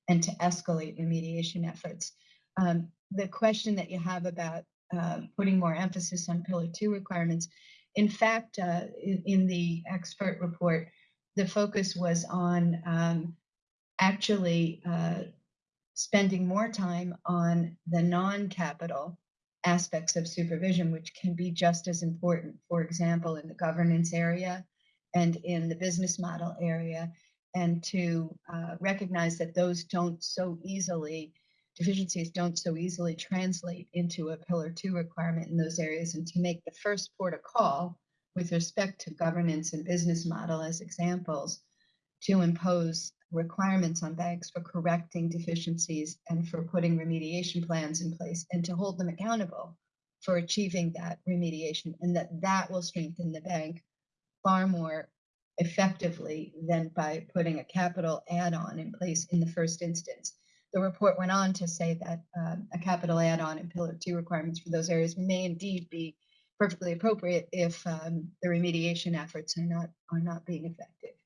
and to escalate remediation efforts. Um, the question that you have about uh, putting more emphasis on pillar two requirements, in fact, uh, in, in, the expert report, the focus was on um, actually uh, spending more time on the non-capital aspects of supervision, which can be just as important, for example, in the governance area and in the business model area, and to uh, recognize that those don't so easily, deficiencies don't so easily translate into a pillar two requirement in those areas, and to make the first port of call with respect to governance and business model as examples to impose requirements on banks for correcting deficiencies and for putting remediation plans in place and to hold them accountable for achieving that remediation and that that will strengthen the bank far more effectively than by putting a capital add-on in place in the first instance. The report went on to say that um, a capital add-on and Pillar 2 requirements for those areas may indeed be perfectly appropriate if um, the remediation efforts are not are not being effective.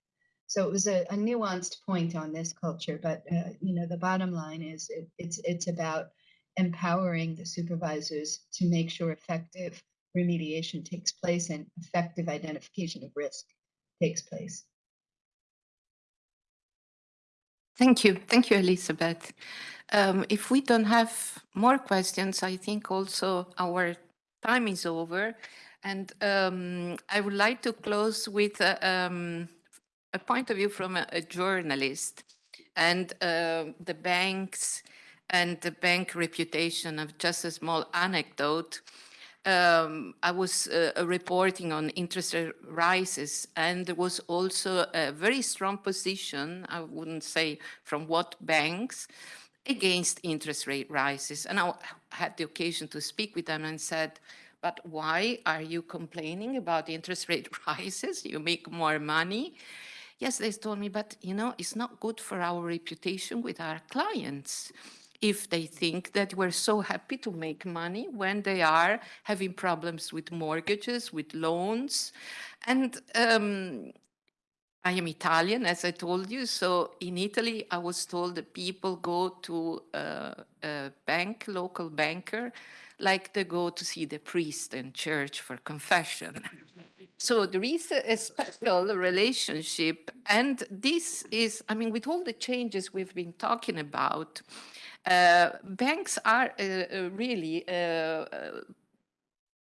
So it was a, a nuanced point on this culture, but uh, you know the bottom line is it, it's it's about empowering the supervisors to make sure effective remediation takes place and effective identification of risk takes place. Thank you. Thank you, Elizabeth. Um, if we don't have more questions, I think also our time is over. And um, I would like to close with uh, um, a point of view from a, a journalist and uh, the banks and the bank reputation of just a small anecdote. Um, I was uh, reporting on interest rises and there was also a very strong position, I wouldn't say from what banks, against interest rate rises. And I had the occasion to speak with them and said, but why are you complaining about interest rate rises? You make more money. Yes, they told me, but you know, it's not good for our reputation with our clients if they think that we're so happy to make money when they are having problems with mortgages, with loans. And um, I am Italian, as I told you. So in Italy, I was told that people go to uh, a bank, local banker, like they go to see the priest in church for confession. So there is a special relationship. And this is, I mean, with all the changes we've been talking about, uh, banks are uh, uh really uh, uh,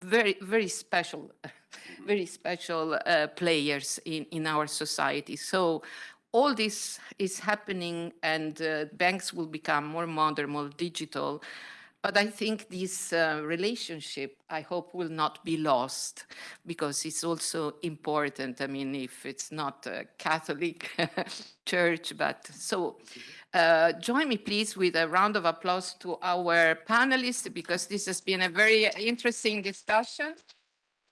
very, very special, very special uh, players in, in our society. So all this is happening and banks will become more modern, more digital. But I think this uh, relationship, I hope, will not be lost because it's also important. I mean, if it's not a Catholic church, but so uh, join me, please, with a round of applause to our panelists because this has been a very interesting discussion.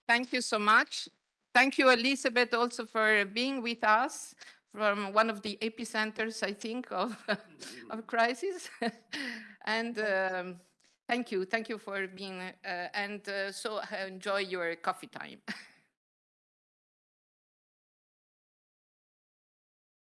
Thank you so much. Thank you, Elizabeth, also for being with us from one of the epicenters, I think, of, of crisis. and um, Thank you. Thank you for being, uh, and uh, so enjoy your coffee time.